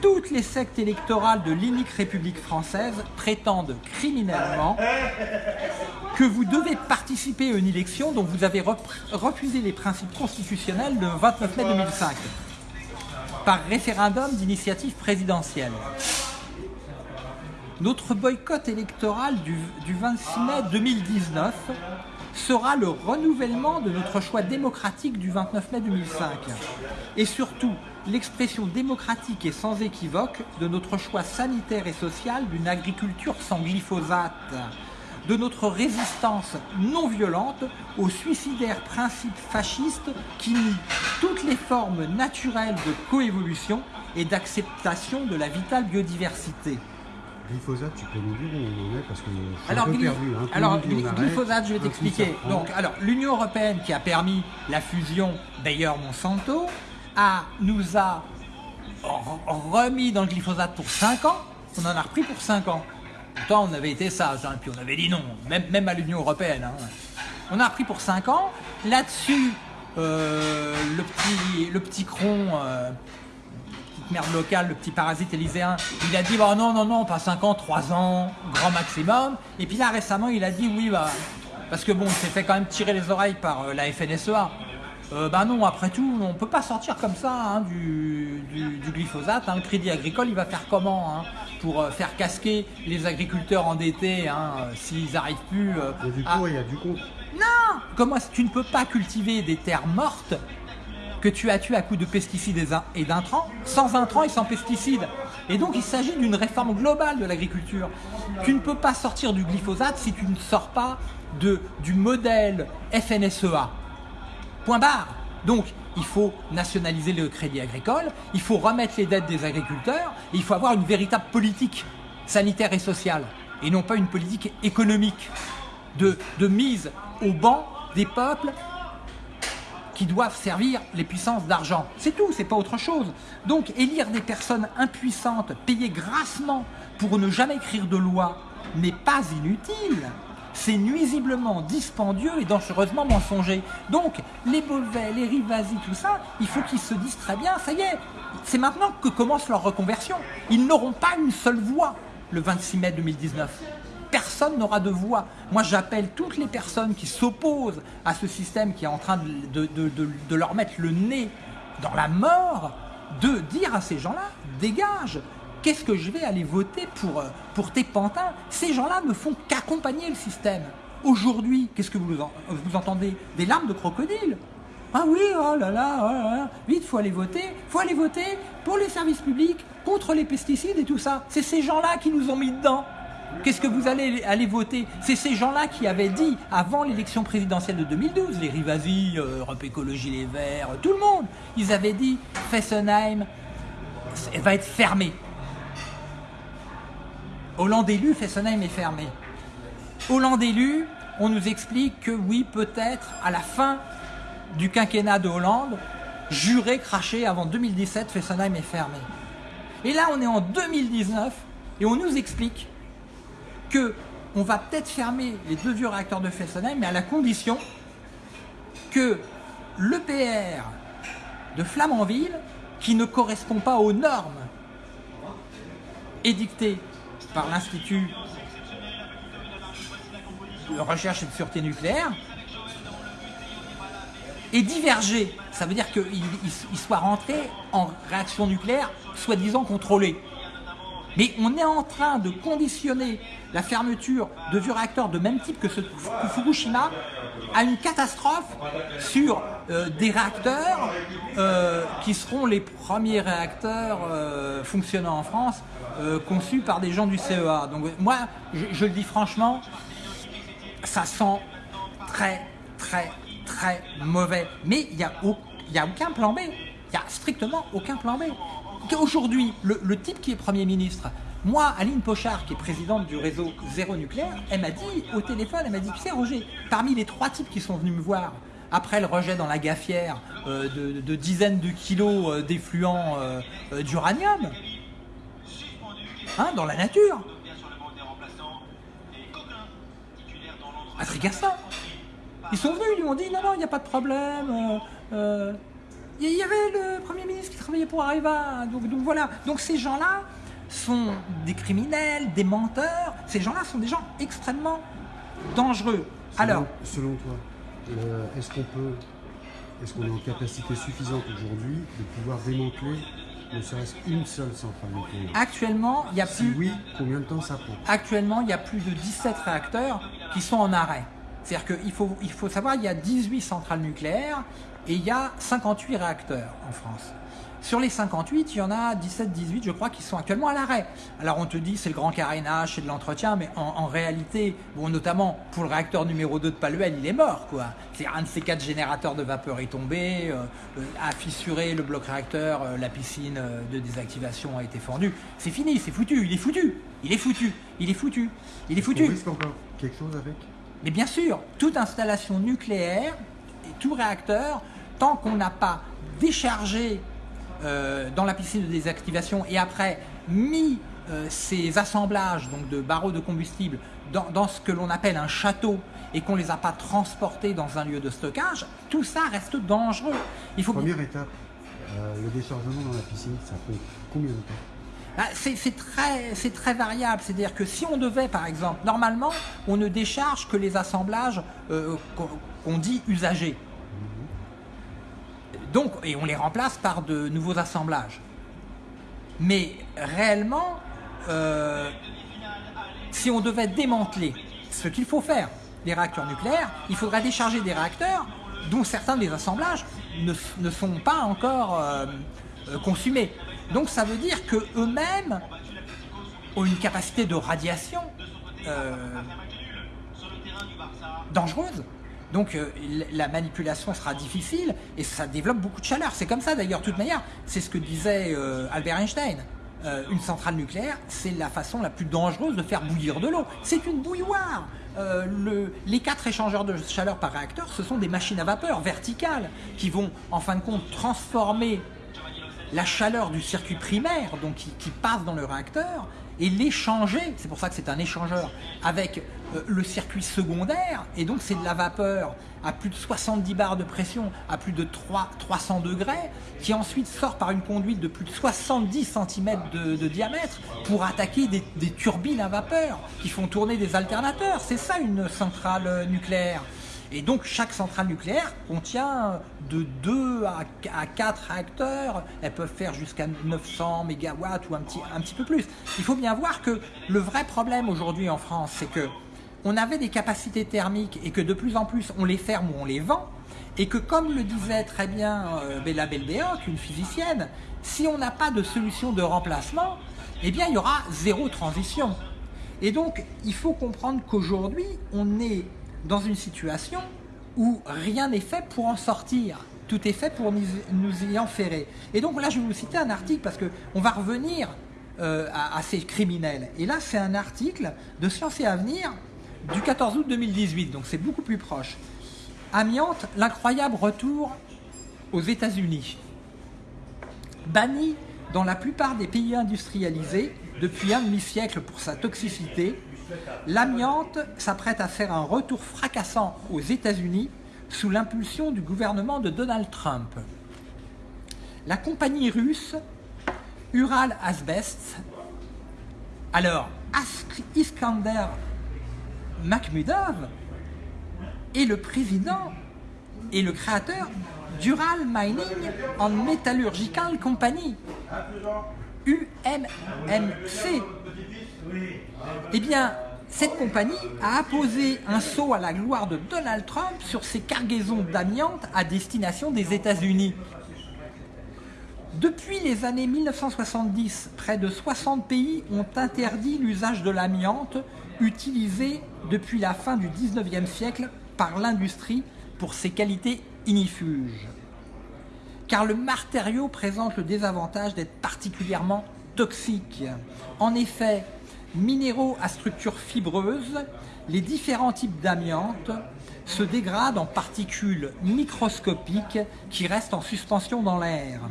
toutes les sectes électorales de l'inique République française prétendent criminellement que vous devez participer à une élection dont vous avez refusé les principes constitutionnels le 29 mai 2005 par référendum d'initiative présidentielle. Notre boycott électoral du, du 26 mai 2019 sera le renouvellement de notre choix démocratique du 29 mai 2005 et surtout l'expression démocratique et sans équivoque de notre choix sanitaire et social d'une agriculture sans glyphosate, de notre résistance non violente aux suicidaires principes fascistes qui nient toutes les formes naturelles de coévolution et d'acceptation de la vitale biodiversité. Glyphosate, tu peux nous dire où on en est parce que je suis Alors, un peu gly- perdu. hein. Alors, glyphosate, je vais t'expliquer. Donc, alors, l'Union européenne qui a permis la fusion Bayer-Monsanto a, nous a remis dans le glyphosate pour 5 ans, on en a repris pour 5 ans. Pourtant, on avait été sage, hein, puis on avait dit non, même, à l'Union Européenne. hein. On a repris pour 5 ans. Là-dessus, euh, le, petit, le petit cron, euh, petite merde locale, le petit parasite élyséen, il a dit bah, non, non, non, pas 5 ans, 3 ans, grand maximum. Et puis là, récemment, il a dit oui, bah, parce que bon, il s'est fait quand même tirer les oreilles par euh, la FNSEA. Euh, bah non, après tout, on peut pas sortir comme ça hein, du, du- du glyphosate. hein. Le crédit agricole, il va faire comment hein, pour euh, faire casquer les agriculteurs endettés euh, s'ils n'arrivent plus euh, Il y a du à- pour et il y a du contre. non Comment tu ne peux pas cultiver des terres mortes que tu as tuées à coups de pesticides et d'in- et d'intrants, sans intrants et sans pesticides Et donc il s'agit d'une réforme globale de l'agriculture. Tu ne peux pas sortir du glyphosate si tu ne sors pas de, du modèle FNSEA. Point barre. Donc, il faut nationaliser le crédit agricole, il faut remettre les dettes des agriculteurs, il faut avoir une véritable politique sanitaire et sociale, et non pas une politique économique de, de mise au banc des peuples qui doivent servir les puissances d'argent. C'est tout, c'est pas autre chose. Donc, élire des personnes impuissantes, payées grassement pour ne jamais écrire de loi, n'est pas inutile. C'est nuisiblement dispendieux et dangereusement mensonger. Donc, les Beauvais, les Rivasi, tout ça, il faut qu'ils se disent très bien, ça y est, c'est maintenant que commence leur reconversion. Ils n'auront pas une seule voix le 26 mai 2019 personne n'aura de voix. Moi, j'appelle toutes les personnes qui s'opposent à ce système qui est en train de, leur mettre le nez dans la mort, de dire à ces gens-là, dégage, qu'est-ce que je vais aller voter pour, euh, pour tes pantins Ces gens-là ne font qu'accompagner le système. Aujourd'hui, qu'est-ce que vous, en- vous entendez Des larmes de crocodile ah oui, oh là là, oh là là, vite, faut aller voter, faut aller voter pour les services publics, contre les pesticides et tout ça. C'est ces gens-là qui nous ont mis dedans. Qu'est-ce que vous allez aller voter C'est ces gens-là qui avaient dit, avant l'élection présidentielle de 2012, les Rivasi, euh, Europe Écologie Les Verts, tout le monde, ils avaient dit Fessenheim va être fermée. Hollande élu, Fessenheim est fermé. Hollande élu, on nous explique que oui, peut-être à la fin du quinquennat de Hollande, juré, craché avant 2017, Fessenheim est fermé. Et là, on est en 2019 et on nous explique que on va peut-être fermer les deux vieux réacteurs de Fessenheim, mais à la condition que l'EPR de Flamanville, qui ne correspond pas aux normes édictées par l'Institut de recherche et de sûreté nucléaire, est divergé. Ça veut dire qu'il il- il soit rentré en réaction nucléaire soi-disant contrôlée. Mais on est en train de conditionner la fermeture de vieux réacteurs de même type que ceux de Fukushima à une catastrophe sur euh, des réacteurs euh, qui seront les premiers réacteurs euh, fonctionnant en France, euh, conçus par des gens du CEA. Donc moi, je, le dis franchement, ça sent très, très, très mauvais. Mais il n'y a, a aucun plan B. Il n'y a strictement aucun plan B. Aujourd'hui, le, type qui est Premier ministre, moi, Aline Pochard, qui est présidente du réseau Zéro Nucléaire, elle m'a dit au téléphone, elle m'a dit, tu sais Roger, parmi les trois types qui sont venus me voir, après le rejet dans la gaffière euh, de, dizaines de kilos euh, d'effluents d'uranium, hein, dans la nature, Patrick. Ils sont venus, ils lui ont dit non, non, il n'y a pas de problème. euh, euh, Il y avait le Premier ministre qui travaillait pour Areva. Donc, donc voilà. Donc ces gens-là sont des criminels, des menteurs. Ces gens-là sont des gens extrêmement dangereux. Alors, Selon, selon toi, euh, est-ce qu'on peut, est-ce qu'on est en capacité suffisante aujourd'hui de pouvoir démanteler ne serait-ce qu'une seule centrale nucléaire actuellement, il y a Si plus. oui, combien de temps ça prend? Actuellement, il y a plus de 17 réacteurs qui sont en arrêt. C'est-à-dire qu'il faut, il faut savoir, il y a 18 centrales nucléaires et il y a 58 réacteurs en France. Sur les 58, il y en a 17-18, je crois, qui sont actuellement à l'arrêt. Alors on te dit c'est le grand carénage, c'est de l'entretien, mais en, en réalité, bon, notamment pour le réacteur numéro 2 de Paluel, il est mort. quoi. C'est un de ces quatre générateurs de vapeur est tombé, euh, euh, a fissuré le bloc réacteur, euh, la piscine de désactivation a été fendue. C'est fini, c'est foutu, il est foutu, il est foutu, il est foutu, il est On foutu. risque encore quelque chose avec? Mais bien sûr, toute installation nucléaire et tout réacteur, tant qu'on n'a pas déchargé euh, dans la piscine de désactivation et après mis euh, ces assemblages donc de barreaux de combustible dans, dans ce que l'on appelle un château et qu'on ne les a pas transportés dans un lieu de stockage, tout ça reste dangereux. Il faut Première étape, euh, le déchargement dans la piscine, ça fait combien de temps? Ah, c'est très, très variable, c'est-à-dire que si on devait par exemple, normalement on ne décharge que les assemblages euh, qu'on dit usagés. Donc, et on les remplace par de nouveaux assemblages. Mais réellement, euh, si on devait démanteler ce qu'il faut faire, les réacteurs nucléaires, il faudrait décharger des réacteurs dont certains des assemblages ne, sont pas encore euh, euh, consumés. Donc ça veut dire qu'eux-mêmes ont une capacité de radiation dangereuse. Donc la manipulation sera difficile et ça développe beaucoup de chaleur. C'est comme ça d'ailleurs, de toute manière, c'est ce que disait Albert Einstein. une centrale nucléaire, c'est la façon la plus dangereuse de faire bouillir de l'eau. C'est une bouilloire. Euh, les quatre échangeurs de chaleur par réacteur, ce sont des machines à vapeur verticales qui vont en fin de compte transformer la chaleur du circuit primaire, donc qui, passe dans le réacteur, et l'échanger, c'est pour ça que c'est un échangeur, avec euh, le circuit secondaire, et donc c'est de la vapeur à plus de 70 bars de pression, à plus de 3, 300 degrés, qui ensuite sort par une conduite de plus de 70 cm de, diamètre pour attaquer des, des, turbines à vapeur qui font tourner des alternateurs. C'est ça une centrale nucléaire. Et donc chaque centrale nucléaire contient de 2 à 4 réacteurs, elles peuvent faire jusqu'à 900 MW ou un petit, un petit peu plus. Il faut bien voir que le vrai problème aujourd'hui en France, c'est que on avait des capacités thermiques et que de plus en plus on les ferme ou on les vend, et que comme le disait très bien euh, Bella Belbéoc, une physicienne, si on n'a pas de solution de remplacement, eh bien il y aura zéro transition. Et donc il faut comprendre qu'aujourd'hui on est dans une situation où rien n'est fait pour en sortir. Tout est fait pour nous y enferrer. Et donc là, je vais vous citer un article parce qu'on va revenir euh, à, ces criminels. Et là, c'est un article de Science et Avenir du 14 août 2018, donc c'est beaucoup plus proche. Amiante, l'incroyable retour aux États-Unis. Banni dans la plupart des pays industrialisés depuis un demi-siècle pour sa toxicité, L'amiante s'apprête à faire un retour fracassant aux États-Unis sous l'impulsion du gouvernement de Donald Trump. La compagnie russe Ural Asbest, alors Iskander Makhmudov, est le président et le créateur d'Ural Mining and Metallurgical Company, UMMC, eh bien, cette compagnie a apposé un saut à la gloire de Donald Trump sur ses cargaisons d'amiante à destination des États-Unis. Depuis les années 1970, près de 60 pays ont interdit l'usage de l'amiante utilisé depuis la fin du 19e siècle par l'industrie pour ses qualités inifuges. Car le matériau présente le désavantage d'être particulièrement toxique. En effet, minéraux à structure fibreuse, les différents types d'amiante se dégradent en particules microscopiques qui restent en suspension dans l'air.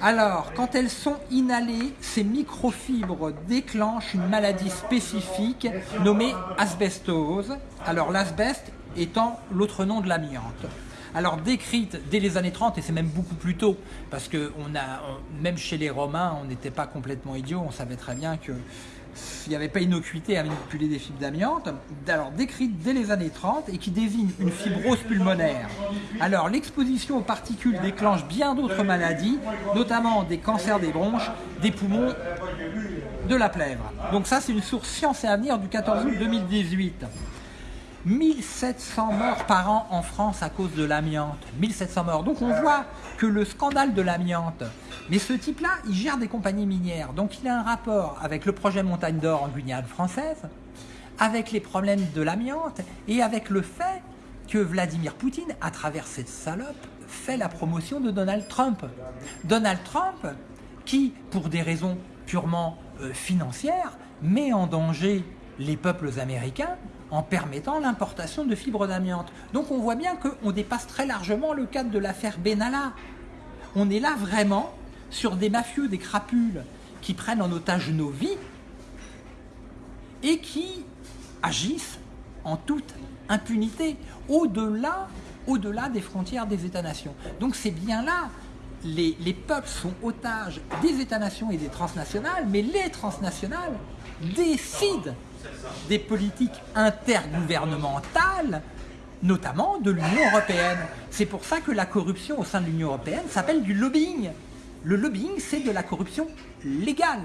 Alors, quand elles sont inhalées, ces microfibres déclenchent une maladie spécifique nommée asbestose. Alors l'asbeste étant l'autre nom de l'amiante alors décrite dès les années 30, et c'est même beaucoup plus tôt, parce que même chez les Romains, on n'était pas complètement idiots, on savait très bien que s'il n'y avait pas innocuité à manipuler des fibres d'amiante, alors décrite dès les années 30 et qui désigne une fibrose pulmonaire. Alors l'exposition aux particules déclenche bien d'autres maladies, notamment des cancers des bronches, des poumons, de la plèvre. Donc ça c'est une source Science et Avenir du 14 août 2018. 1700 morts par an en France à cause de l'amiante. 1700 morts. Donc on voit que le scandale de l'amiante, mais ce type-là, il gère des compagnies minières. Donc il a un rapport avec le projet Montagne d'Or en Guyane française, avec les problèmes de l'amiante et avec le fait que Vladimir Poutine, à travers cette salope, fait la promotion de Donald Trump. Donald Trump, qui, pour des raisons purement euh, financières, met en danger les peuples américains en permettant l'importation de fibres d'amiante. Donc on voit bien qu'on dépasse très largement le cadre de l'affaire Benalla. On est là vraiment sur des mafieux, des crapules qui prennent en otage nos vies et qui agissent en toute impunité, au-delà au -delà des frontières des États-nations. Donc c'est bien là, les, les, peuples sont otages des États-nations et des transnationales, mais les transnationales décident des politiques intergouvernementales, notamment de l'Union européenne. C'est pour ça que la corruption au sein de l'Union européenne s'appelle du lobbying. Le lobbying, c'est de la corruption légale.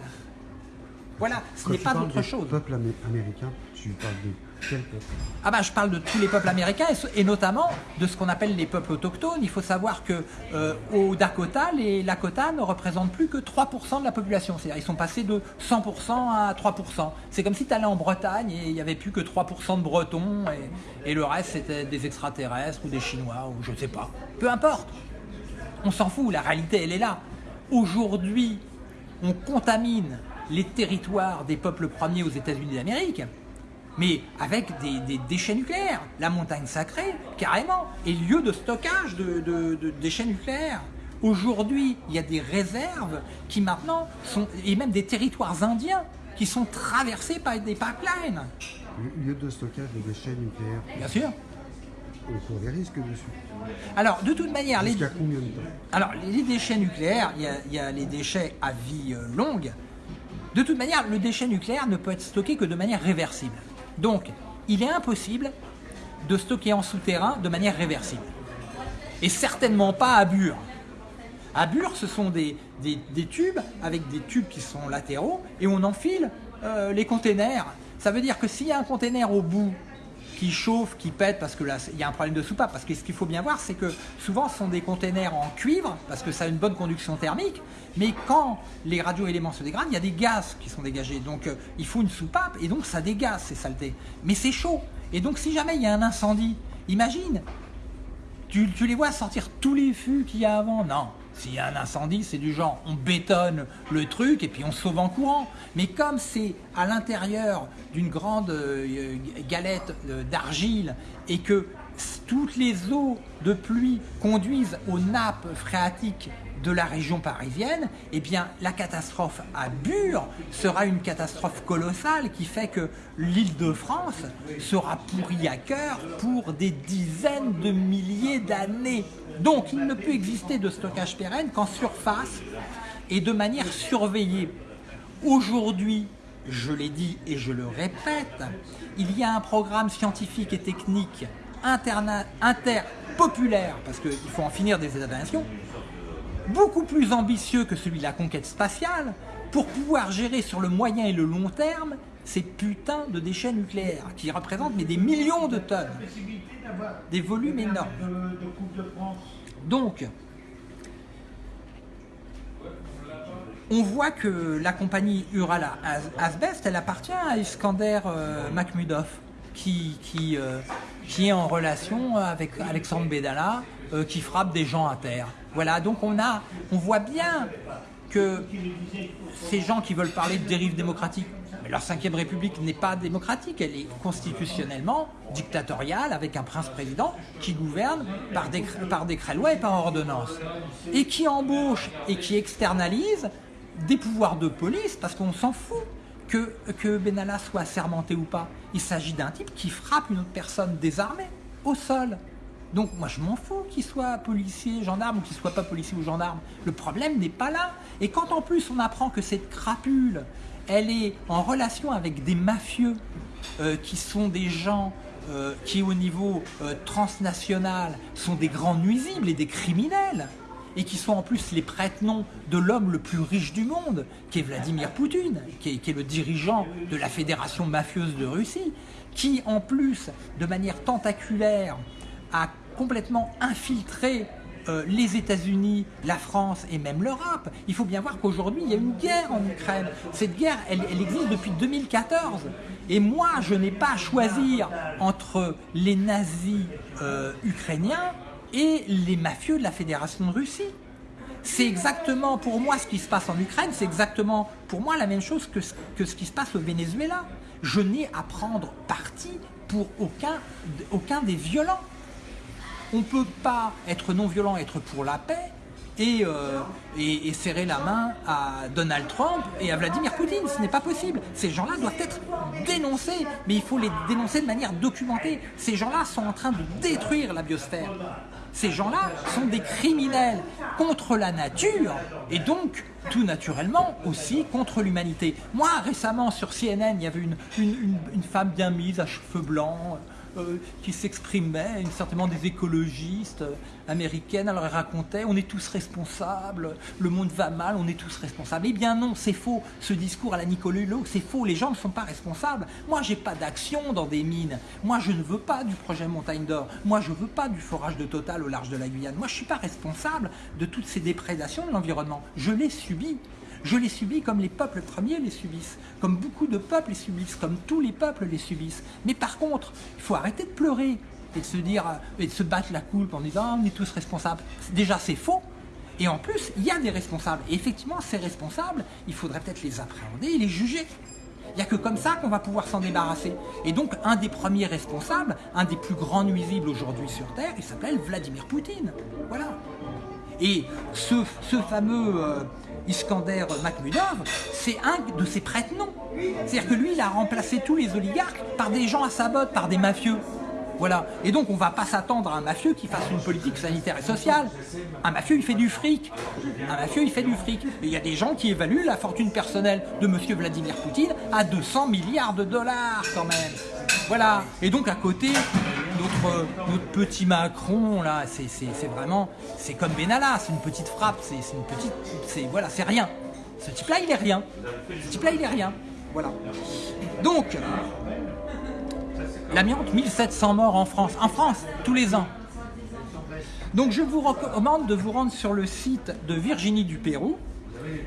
Voilà, ce n'est pas autre chose. peuple américain, tu parles de Ah bah je parle de tous les peuples américains et, notamment de ce qu'on appelle les peuples autochtones. Il faut savoir que euh, au Dakota, les Lakota ne représentent plus que 3% de la population. C'est-à-dire ils sont passés de 100% à 3%. C'est comme si tu allais en Bretagne et il n'y avait plus que 3% de Bretons et, et le reste c'était des extraterrestres ou des Chinois ou je ne sais pas. Peu importe. On s'en fout, la réalité elle est là. Aujourd'hui, on contamine les territoires des peuples premiers aux États-Unis d'Amérique, mais avec des, déchets nucléaires. La montagne sacrée, carrément, est lieu de stockage de, déchets nucléaires. Aujourd'hui, il y a des réserves qui maintenant sont, et même des territoires indiens qui sont traversés par des pipelines. Lieu de stockage de déchets nucléaires. Bien sûr. On court des risques dessus. Alors, de toute manière, les, combien de temps? Alors, les déchets nucléaires, il y, a, les déchets à vie euh, longue. De toute manière, le déchet nucléaire ne peut être stocké que de manière réversible. Donc, il est impossible de stocker en souterrain de manière réversible. Et certainement pas à Bure. À Bure, ce sont des, tubes avec des tubes qui sont latéraux et on enfile euh, les containers. Ça veut dire que s'il y a un container au bout qui chauffe, qui pète, parce que là, il y a un problème de soupape. Parce que ce qu'il faut bien voir, c'est que souvent, ce sont des containers en cuivre, parce que ça a une bonne conduction thermique. Mais quand les radioéléments se dégradent, il y a des gaz qui sont dégagés. Donc, euh, il faut une soupape, et donc ça dégaze ces saletés. Mais c'est chaud. Et donc, si jamais il y a un incendie, imagine, tu, tu les vois sortir tous les fûts qu'il y a avant. Non, s'il y a un incendie, c'est du genre, on bétonne le truc et puis on sauve en courant. Mais comme c'est à l'intérieur d'une grande euh, galette euh, d'argile et que toutes les eaux de pluie conduisent aux nappes phréatiques de la région parisienne, eh bien la catastrophe à Bure sera une catastrophe colossale qui fait que l'île de France sera pourrie à cœur pour des dizaines de milliers d'années. Donc il ne peut exister de stockage pérenne qu'en surface et de manière surveillée. Aujourd'hui, je l'ai dit et je le répète, il y a un programme scientifique et technique interpopulaire, parce qu'il faut en finir des États-nations, beaucoup plus ambitieux que celui de la conquête spatiale, pour pouvoir gérer sur le moyen et le long terme ces putains de déchets nucléaires qui représentent mais des millions de tonnes, des volumes énormes. Donc, on voit que la compagnie Urala Asbest, elle appartient à Iskander euh, Makhmudov, qui, euh, qui, est en relation avec Alexandre Bedala, euh, qui frappe des gens à terre. Voilà, donc on, a, on voit bien que ces gens qui veulent parler de dérive démocratique, mais leur cinquième république n'est pas démocratique, elle est constitutionnellement dictatoriale avec un prince-président qui gouverne par décret, par décret loi et par ordonnance. Et qui embauche et qui externalise des pouvoirs de police, parce qu'on s'en fout que, Benalla soit sermenté ou pas. Il s'agit d'un type qui frappe une autre personne désarmée au sol. Donc moi je m'en fous qu'il soit policier, gendarme ou qu'il soit pas policier ou gendarme. Le problème n'est pas là. Et quand en plus on apprend que cette crapule, elle est en relation avec des mafieux euh, qui sont des gens euh, qui au niveau euh, transnational sont des grands nuisibles et des criminels, et qui sont en plus les prête-noms de l'homme le plus riche du monde, qui est Vladimir Poutine, qui est, le dirigeant de la fédération mafieuse de Russie, qui en plus, de manière tentaculaire, a complètement infiltré euh, les États-Unis, la France et même l'Europe. Il faut bien voir qu'aujourd'hui, il y a une guerre en Ukraine. Cette guerre, elle, existe depuis 2014. Et moi, je n'ai pas à choisir entre les nazis euh, ukrainiens et les mafieux de la Fédération de Russie. C'est exactement pour moi ce qui se passe en Ukraine, c'est exactement pour moi la même chose que, ce qui se passe au Venezuela. Je n'ai à prendre parti pour aucun, aucun des violents. On ne peut pas être non violent, être pour la paix, et, euh, et, serrer la main à Donald Trump et à Vladimir Poutine. Ce n'est pas possible. Ces gens-là doivent être dénoncés, mais il faut les dénoncer de manière documentée. Ces gens-là sont en train de détruire la biosphère. Ces gens-là sont des criminels contre la nature et donc tout naturellement aussi contre l'humanité. Moi récemment sur CNN il y avait une, une, femme bien mise à cheveux blancs qui s'exprimait, certainement des écologistes euh, américaines. Alors elle racontait, on est tous responsables, le monde va mal, on est tous responsables. Eh bien non, c'est faux. Ce discours à la Nicolas Hulot, c'est faux. Les gens ne sont pas responsables. Moi, j'ai pas d'action dans des mines. Moi, je ne veux pas du projet Montagne d'Or. Moi, je veux pas du forage de Total au large de la Guyane. Moi, je suis pas responsable de toutes ces déprédations de l'environnement. Je l'ai subi. Je les subis comme les peuples premiers les subissent, comme beaucoup de peuples les subissent, comme tous les peuples les subissent. Mais par contre, il faut arrêter de pleurer et de se dire euh, et de se battre la coulpe en disant ah, on est tous responsables. Déjà c'est faux. Et en plus, il y a des responsables. Et effectivement, ces responsables, il faudrait peut-être les appréhender et les juger. Il n'y a que comme ça qu'on va pouvoir s'en débarrasser. Et donc, un des premiers responsables, un des plus grands nuisibles aujourd'hui sur Terre, il s'appelle Vladimir Poutine. Voilà. Et ce, ce fameux euh, Iskander Makhmudov, c'est un de ses prête-noms. C'est-à-dire que lui, il a remplacé tous les oligarques par des gens à sa botte, par des mafieux. Voilà. Et donc, on ne va pas s'attendre à un mafieux qui fasse une politique sanitaire et sociale. Un mafieux, il fait du fric. Un mafieux, il fait du fric. Il y a des gens qui évaluent la fortune personnelle de M. Vladimir Poutine à 200 milliards de dollars, quand même. Voilà. Et donc, à côté, notre, notre petit Macron, là, c'est vraiment, c'est comme Benalla, c'est une petite frappe, c'est une petite, c'est voilà, c'est rien. Ce type-là, il est rien. Ce type-là, il est rien. Voilà. Donc, l'amiante, 1700 morts en France. En France, tous les ans. Donc, je vous recommande de vous rendre sur le site de Virginie du Pérou,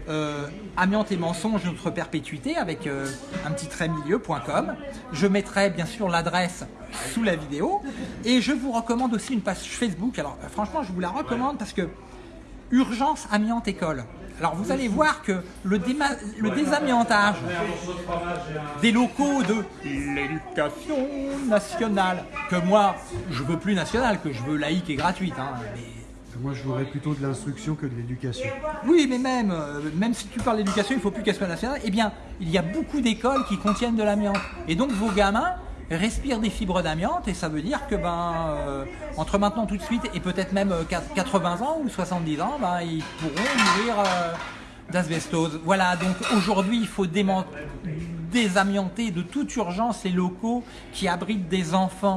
euh, amiante et mensonge, notre perpétuité, avec euh, un petit trait milieu.com. Je mettrai bien sûr l'adresse sous la vidéo. Et je vous recommande aussi une page Facebook. Alors euh, franchement, je vous la recommande parce que Urgence Amiante École. Alors vous allez voir que le, le désamiantage des locaux de l'éducation nationale, que moi je veux plus nationale, que je veux laïque et gratuite, hein, moi, je voudrais plutôt de l'instruction que de l'éducation. Oui, mais même, euh, même si tu parles d'éducation, il ne faut plus qu'elle soit nationale. Eh bien, il y a beaucoup d'écoles qui contiennent de l'amiante. Et donc, vos gamins respirent des fibres d'amiante et ça veut dire que ben euh, entre maintenant tout de suite et peut-être même 80 euh, ans ou 70 ans, ben, ils pourront mourir d'asbestose. Voilà, donc aujourd'hui, il faut désamianter de toute urgence les locaux qui abritent des enfants.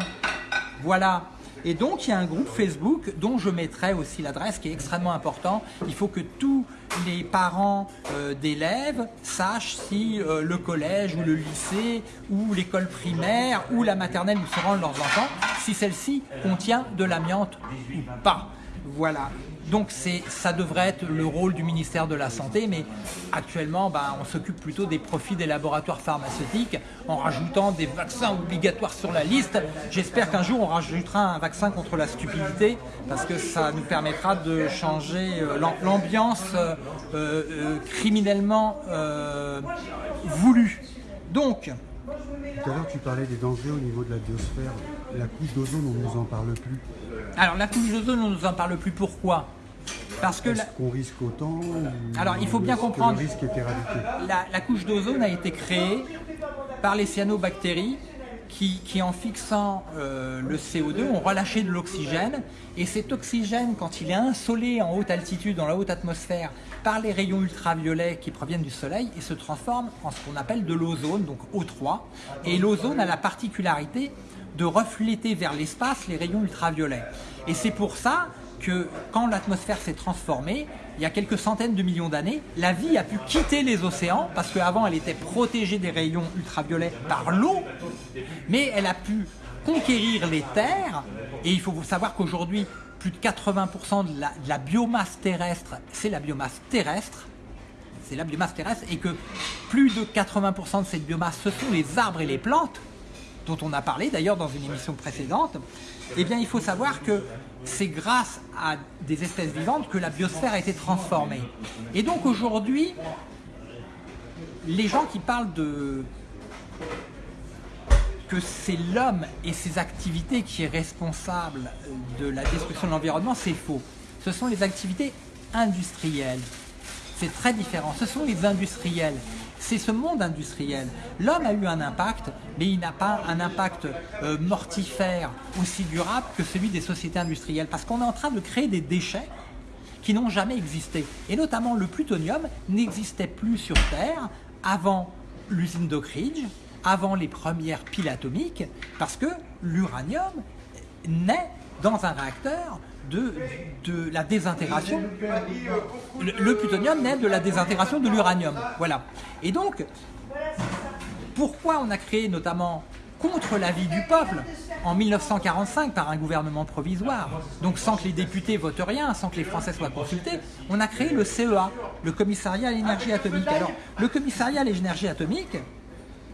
Voilà. Et donc, il y a un groupe Facebook dont je mettrai aussi l'adresse qui est extrêmement important. Il faut que tous les parents euh, d'élèves sachent si euh, le collège ou le lycée ou l'école primaire ou la maternelle où se rendent leurs enfants, si celle-ci contient de l'amiante ou pas. Voilà. Donc ça devrait être le rôle du ministère de la Santé, mais actuellement, ben, on s'occupe plutôt des profits des laboratoires pharmaceutiques en rajoutant des vaccins obligatoires sur la liste. J'espère qu'un jour, on rajoutera un vaccin contre la stupidité, parce que ça nous permettra de changer euh, l'ambiance euh, euh, criminellement voulue. Donc, tout à l'heure, tu parlais des dangers au niveau de la biosphère. La couche d'ozone, on ne nous en parle plus. Alors, la couche d'ozone, on ne nous en parle plus. Pourquoi? Parce que Est-ce qu'on risque autant Alors, il faut bien comprendre. Le risque est éradiqué? La, la couche d'ozone a été créée par les cyanobactéries qui, qui, en fixant euh, le CO2, ont relâché de l'oxygène. Et cet oxygène, quand il est insolé en haute altitude, dans la haute atmosphère, par les rayons ultraviolets qui proviennent du Soleil, il se transforme en ce qu'on appelle de l'ozone, donc O3. Et l'ozone a la particularité de refléter vers l'espace les rayons ultraviolets. Et c'est pour ça que quand l'atmosphère s'est transformée, il y a quelques centaines de millions d'années, la vie a pu quitter les océans, parce qu'avant elle était protégée des rayons ultraviolets par l'eau, mais elle a pu conquérir les terres, et il faut savoir qu'aujourd'hui, plus de 80% de la, biomasse terrestre, c'est la biomasse terrestre, c'est la biomasse terrestre, et que plus de 80% de cette biomasse, ce sont les arbres et les plantes, dont on a parlé d'ailleurs dans une émission précédente, eh bien il faut savoir que c'est grâce à des espèces vivantes que la biosphère a été transformée. Et donc aujourd'hui, les gens qui parlent de que c'est l'homme et ses activités qui est responsable de la destruction de l'environnement, c'est faux. Ce sont les activités industriels. C'est très différent. Ce sont les industriels. C'est ce monde industriel. L'homme a eu un impact, mais il n'a pas un impact euh, mortifère aussi durable que celui des sociétés industrielles. Parce qu'on est en train de créer des déchets qui n'ont jamais existé. Et notamment le plutonium n'existait plus sur Terre avant l'usine d'Oak Ridge, avant les premières piles atomiques, parce que l'uranium naît dans un réacteur de, de la désintégration. Le, le, plutonium naît de la désintégration de l'uranium. Voilà. Et donc, pourquoi on a créé notamment contre l'avis du peuple en 1945 par un gouvernement provisoire, donc sans que les députés votent rien, sans que les Français soient consultés, on a créé le CEA, le commissariat à l'énergie atomique. Alors, le commissariat à l'énergie atomique,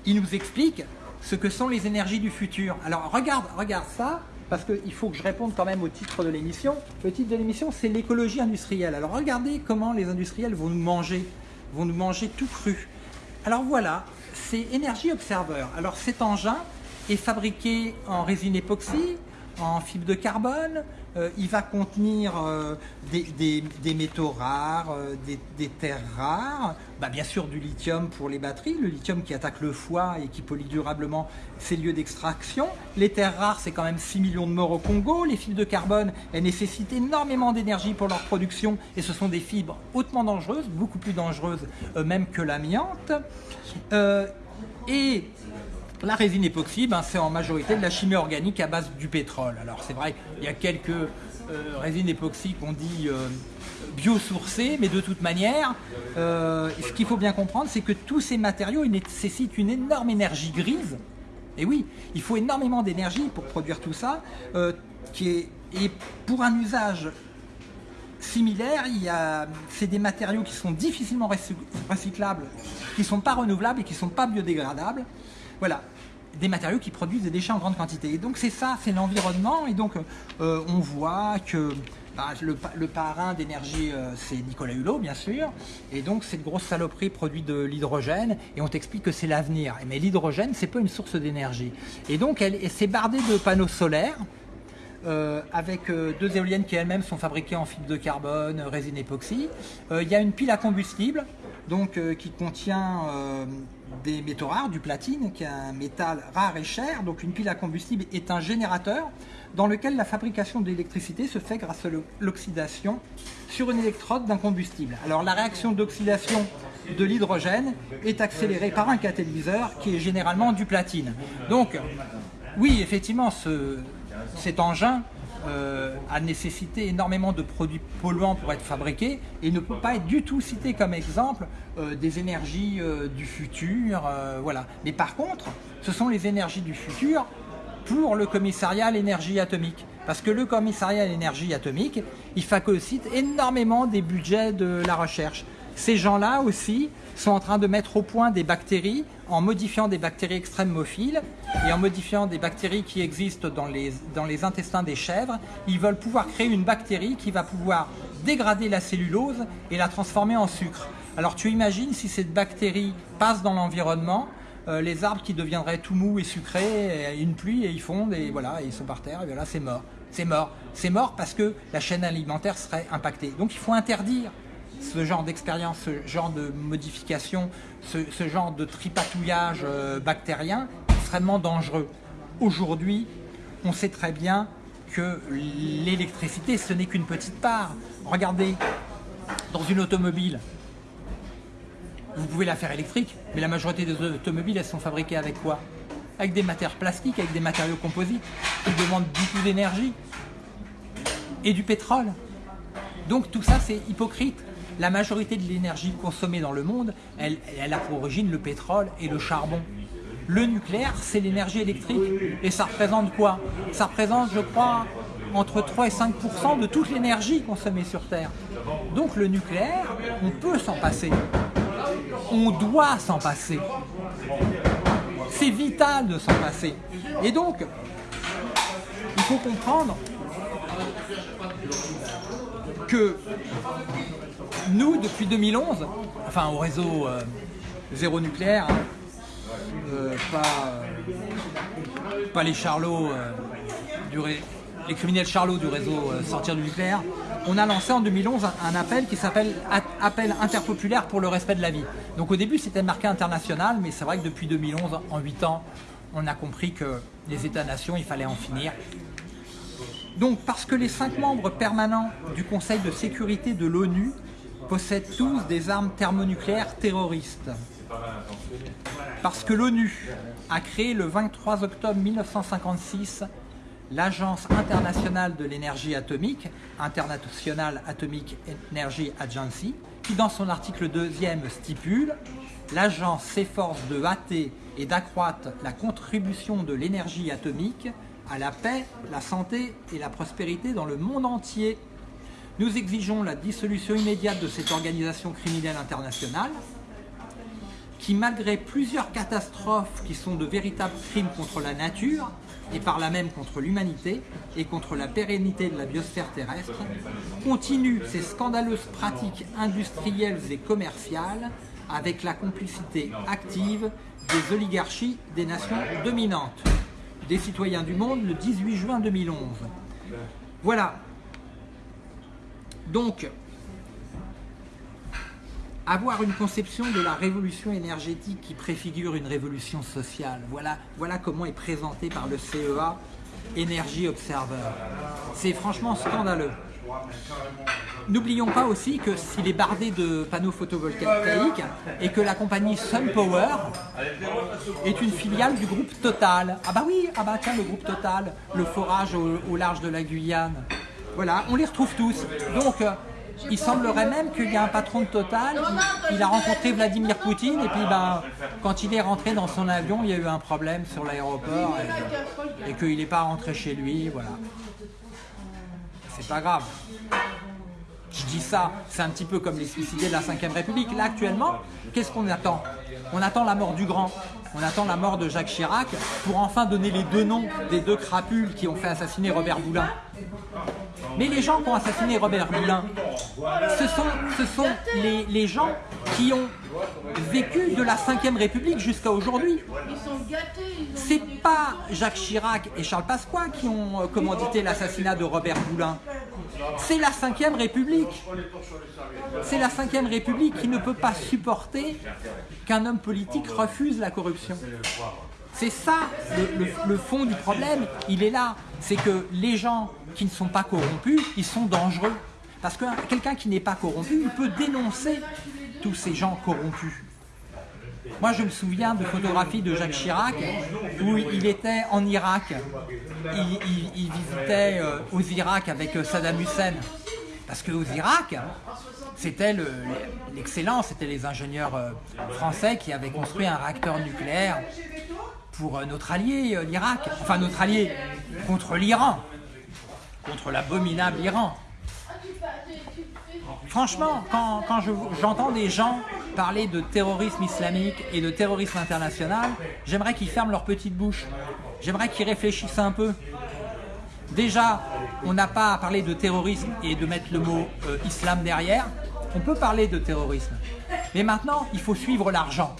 il nous explique ce que sont les énergies du futur. Alors, regarde, regarde ça, parce qu'il faut que je réponde quand même au titre de l'émission. Le titre de l'émission, c'est l'écologie industrielle. Alors, regardez comment les industriels vont nous manger, vont nous manger tout cru. Alors voilà, c'est Energy Observer. Alors cet engin, est fabriqué en résine époxy, en fibre de carbone, euh, il va contenir euh, des, métaux rares, euh, des, des, terres rares, bah, bien sûr du lithium pour les batteries, le lithium qui attaque le foie et qui pollue durablement ses lieux d'extraction. Les terres rares, c'est quand même 6 millions de morts au Congo. Les fibres de carbone, elles nécessitent énormément d'énergie pour leur production et ce sont des fibres hautement dangereuses, beaucoup plus dangereuses même que l'amiante. et la résine époxy, ben, c'est en majorité de la chimie organique à base du pétrole. Alors c'est vrai, il y a quelques euh, résines époxy qu'on dit euh, biosourcées, mais de toute manière, euh, ce qu'il faut bien comprendre, c'est que tous ces matériaux nécessitent une énorme énergie grise. Et oui, il faut énormément d'énergie pour produire tout ça, et pour un usage similaire, c'est des matériaux qui sont difficilement recyclables, qui ne sont pas renouvelables et qui ne sont pas biodégradables. Voilà, des matériaux qui produisent des déchets en grande quantité. Et donc c'est ça, c'est l'environnement. Et donc euh, on voit que bah, le, parrain d'énergie, euh, c'est Nicolas Hulot, bien sûr. Et donc cette grosse saloperie produit de l'hydrogène. Et on t'explique que c'est l'avenir. Mais l'hydrogène, c'est pas une source d'énergie. Et donc elle, elle s'est bardée de panneaux solaires. Euh, avec deux éoliennes qui elles-mêmes sont fabriquées en fibre de carbone, résine époxy. Il y a une pile à combustible donc, qui contient des métaux rares, du platine, qui est un métal rare et cher. Donc une pile à combustible est un générateur dans lequel la fabrication d'électricité se fait grâce à l'oxydation sur une électrode d'un combustible. Alors la réaction d'oxydation de l'hydrogène est accélérée par un catalyseur qui est généralement du platine. Donc oui, effectivement, ce, cet engin euh, a nécessité énormément de produits polluants pour être fabriqués et ne peut pas être du tout cité comme exemple euh, des énergies euh, du futur. voilà. Mais par contre, ce sont les énergies du futur pour le commissariat à l'énergie atomique. Parce que le commissariat à l'énergie atomique, il phagocyte énormément des budgets de la recherche. Ces gens-là aussi sont en train de mettre au point des bactéries en modifiant des bactéries extrémophiles et en modifiant des bactéries qui existent dans les, intestins des chèvres. Ils veulent pouvoir créer une bactérie qui va pouvoir dégrader la cellulose et la transformer en sucre. Alors tu imagines si cette bactérie passe dans l'environnement, euh, les arbres qui deviendraient tout mous et sucrés, une pluie et ils fondent et voilà, ils sont par terre et voilà, c'est mort. C'est mort. C'est mort parce que la chaîne alimentaire serait impactée. Donc il faut interdire ce genre d'expérience, ce genre de modification, ce, genre de tripatouillage euh, bactérien extrêmement dangereux. Aujourd'hui, on sait très bien que l'électricité, ce n'est qu'une petite part. Regardez, dans une automobile, vous pouvez la faire électrique, mais la majorité des automobiles, elles sont fabriquées avec quoi? Avec des matières plastiques, avec des matériaux composites, qui demandent beaucoup d'énergie et du pétrole. Donc tout ça, c'est hypocrite. La majorité de l'énergie consommée dans le monde, elle, a pour origine le pétrole et le charbon. Le nucléaire, c'est l'énergie électrique. Et ça représente quoi? Ça représente, je crois, entre 3 et 5% de toute l'énergie consommée sur Terre. Donc le nucléaire, on peut s'en passer. On doit s'en passer. C'est vital de s'en passer. Et donc, il faut comprendre que nous, depuis 2011, enfin au réseau euh, zéro nucléaire, hein, euh, pas, euh, pas les charlots, les criminels charlots du réseau sortir du nucléaire, on a lancé en 2011 un, appel qui s'appelle Appel interpopulaire pour le respect de la vie. Donc au début c'était marqué international, mais c'est vrai que depuis 2011, en 8 ans, on a compris que les États-nations, il fallait en finir. Donc parce que les cinq membres permanents du Conseil de sécurité de l'ONU possèdent tous des armes thermonucléaires terroristes. Parce que l'ONU a créé le 23 octobre 1956 l'Agence internationale de l'énergie atomique, International Atomic Energy Agency, qui dans son article 2 stipule « L'agence s'efforce de hâter et d'accroître la contribution de l'énergie atomique à la paix, la santé et la prospérité dans le monde entier. Nous exigeons la dissolution immédiate de cette organisation criminelle internationale qui, malgré plusieurs catastrophes qui sont de véritables crimes contre la nature, et par là même contre l'humanité et contre la pérennité de la biosphère terrestre, continue ses scandaleuses pratiques industrielles et commerciales avec la complicité active des oligarchies des nations dominantes, des citoyens du monde le 18 juin 2011. Voilà. Donc, avoir une conception de la révolution énergétique qui préfigure une révolution sociale. Voilà, comment est présenté par le CEA Energy Observer. C'est franchement scandaleux. N'oublions pas aussi que s'il est bardé de panneaux photovoltaïques et que la compagnie SunPower est une filiale du groupe Total. Ah bah oui, ah bah tiens le groupe Total, le forage au large de la Guyane. Voilà, on les retrouve tous. Donc il semblerait même qu'il y a un patron de Total, il, a rencontré Vladimir Poutine et puis ben, quand il est rentré dans son avion, il y a eu un problème sur l'aéroport et, qu'il n'est pas rentré chez lui, voilà. C'est pas grave. Je dis ça, c'est un petit peu comme les suicidés de la 5ème République. Là, actuellement, qu'est-ce qu'on attend? On attend la mort du grand. On attend la mort de Jacques Chirac pour enfin donner les deux noms des deux crapules qui ont fait assassiner Robert Boulin. Mais les gens qui ont assassiné Robert Boulin, ce sont, les, gens qui ont vécu de la 5ème République jusqu'à aujourd'hui. C'est pas Jacques Chirac et Charles Pasqua qui ont commandité l'assassinat de Robert Boulin. C'est la 5ème République. C'est la 5ème République qui ne peut pas supporter qu'un homme politique refuse la corruption. C'est ça le, fond du problème, il est là. C'est que les gens qui ne sont pas corrompus, ils sont dangereux. Parce que quelqu'un qui n'est pas corrompu, il peut dénoncer tous ces gens corrompus. Moi, je me souviens de photographies de Jacques Chirac où il était en Irak. Il, visitait euh, aux Irak avec euh, Saddam Hussein. Parce qu'aux Irak, c'était l'excellence, c'était les ingénieurs euh, français qui avaient construit un réacteur nucléaire pour notre allié, l'Irak. Enfin, notre allié contre l'Iran, contre l'abominable Iran. Franchement, quand, j'entends des gens parler de terrorisme islamique et de terrorisme international, j'aimerais qu'ils ferment leur petite bouche. J'aimerais qu'ils réfléchissent un peu. Déjà, on n'a pas à parler de terrorisme et de mettre le mot euh, islam derrière. On peut parler de terrorisme. Mais maintenant, il faut suivre l'argent.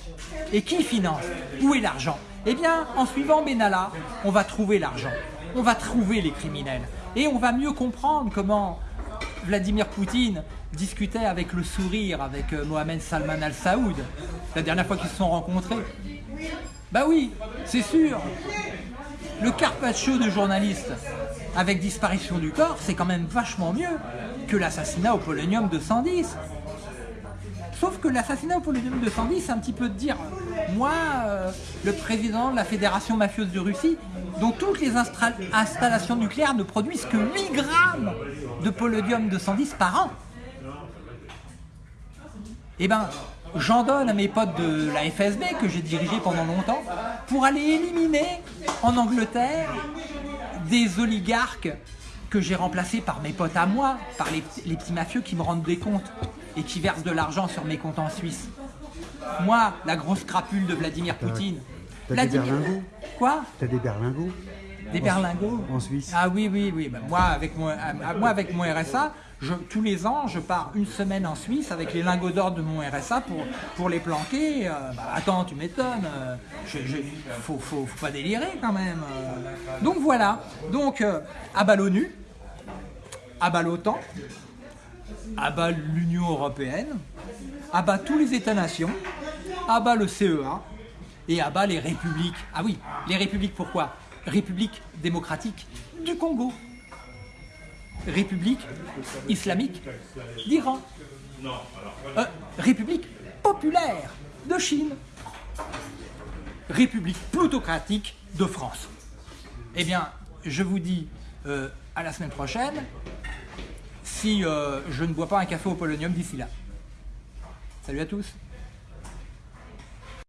Et qui finance? Où est l'argent? Eh bien, en suivant Benalla, on va trouver l'argent. On va trouver les criminels. Et on va mieux comprendre comment Vladimir Poutine discutait avec le sourire avec euh, Mohamed Salman al-Saoud la dernière fois qu'ils se sont rencontrés. Bah oui, c'est sûr. Le carpaccio de journaliste avec disparition du corps, c'est quand même vachement mieux que l'assassinat au polonium de 110. Sauf que l'assassinat au polonium de 110, c'est un petit peu de dire, moi, euh, le président de la fédération mafieuse de Russie, dont toutes les installations nucléaires ne produisent que 8 grammes de polonium 210 par an. Eh ben, j'en donne à mes potes de la FSB que j'ai dirigé pendant longtemps pour aller éliminer en Angleterre des oligarques que j'ai remplacés par mes potes à moi, par les, petits mafieux qui me rendent des comptes et qui versent de l'argent sur mes comptes en Suisse. Moi, la grosse crapule de Vladimir Poutine. T'as des berlingots Quoi? T'as des berlingots Des berlingots? En Suisse Ah oui, oui, oui. Bah, moi, avec mon, moi, avec mon RSA, tous les ans, je pars une semaine en Suisse avec les lingots d'or de mon RSA pour, les planquer. Euh, bah, attends, tu m'étonnes. Euh, faut, faut, pas délirer quand même. Euh. Donc voilà. Donc, à bas l'ONU, à bas l'OTAN, abat l'Union européenne, abat tous les États-nations, abat le CEA et abat les républiques. Ah oui, les républiques pourquoi? République démocratique du Congo. République islamique d'Iran. Euh, République populaire de Chine. République plutocratique de France. Eh bien, je vous dis euh, à la semaine prochaine si euh, je ne bois pas un café au polonium d'ici là. Salut à tous